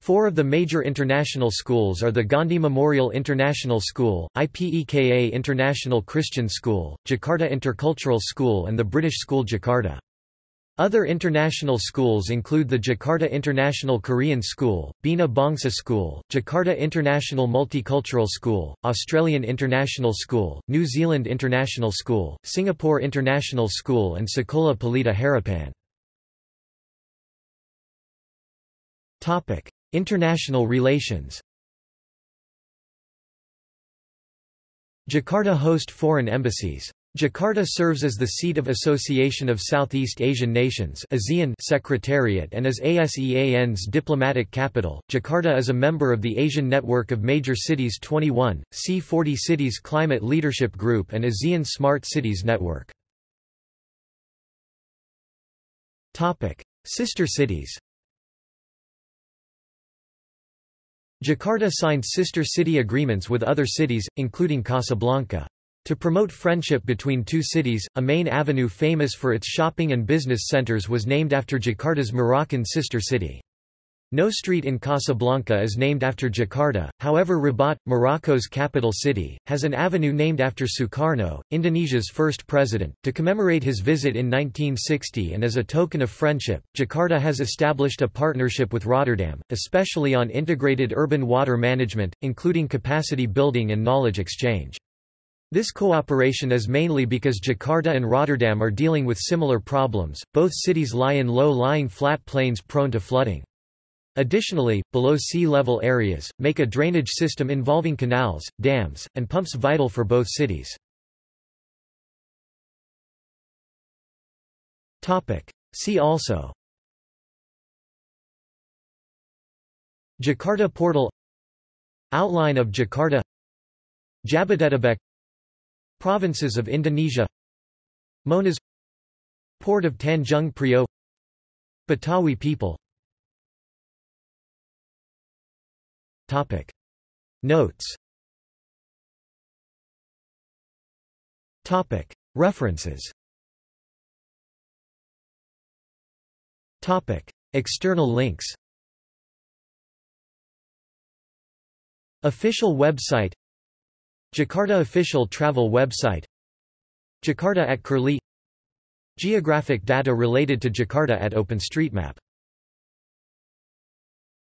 Four of the major international schools are the Gandhi Memorial International School, IPEKA International Christian School, Jakarta Intercultural School and the British School Jakarta. Other international schools include the Jakarta International Korean School, Bina Bangsa School, Jakarta International Multicultural School, Australian International School, New Zealand International School, Singapore International School and Sekolah Pelita Harapan. International relations Jakarta host foreign embassies. Jakarta serves as the seat of Association of Southeast Asian Nations ASEAN Secretariat and as ASEAN's diplomatic capital. Jakarta is a member of the Asian Network of Major Cities 21, C40 Cities Climate Leadership Group and ASEAN Smart Cities Network. Topic: Sister cities Jakarta signed sister city agreements with other cities, including Casablanca. To promote friendship between two cities, a main avenue famous for its shopping and business centers was named after Jakarta's Moroccan sister city. No street in Casablanca is named after Jakarta, however Rabat, Morocco's capital city, has an avenue named after Sukarno, Indonesia's first president. To commemorate his visit in 1960 and as a token of friendship, Jakarta has established a partnership with Rotterdam, especially on integrated urban water management, including capacity building and knowledge exchange. This cooperation is mainly because Jakarta and Rotterdam are dealing with similar problems, both cities lie in low-lying flat plains prone to flooding. Additionally, below sea level areas, make a drainage system involving canals, dams, and pumps vital for both cities. See also Jakarta Portal Outline of Jakarta Jabodetabek Provinces of Indonesia. Monas Port of Tanjung Priok Betawi people. Topic. Notes. Topic. References. Topic. External links. Official website Jakarta official travel website Jakarta at Curlie Geographic data related to Jakarta at OpenStreetMap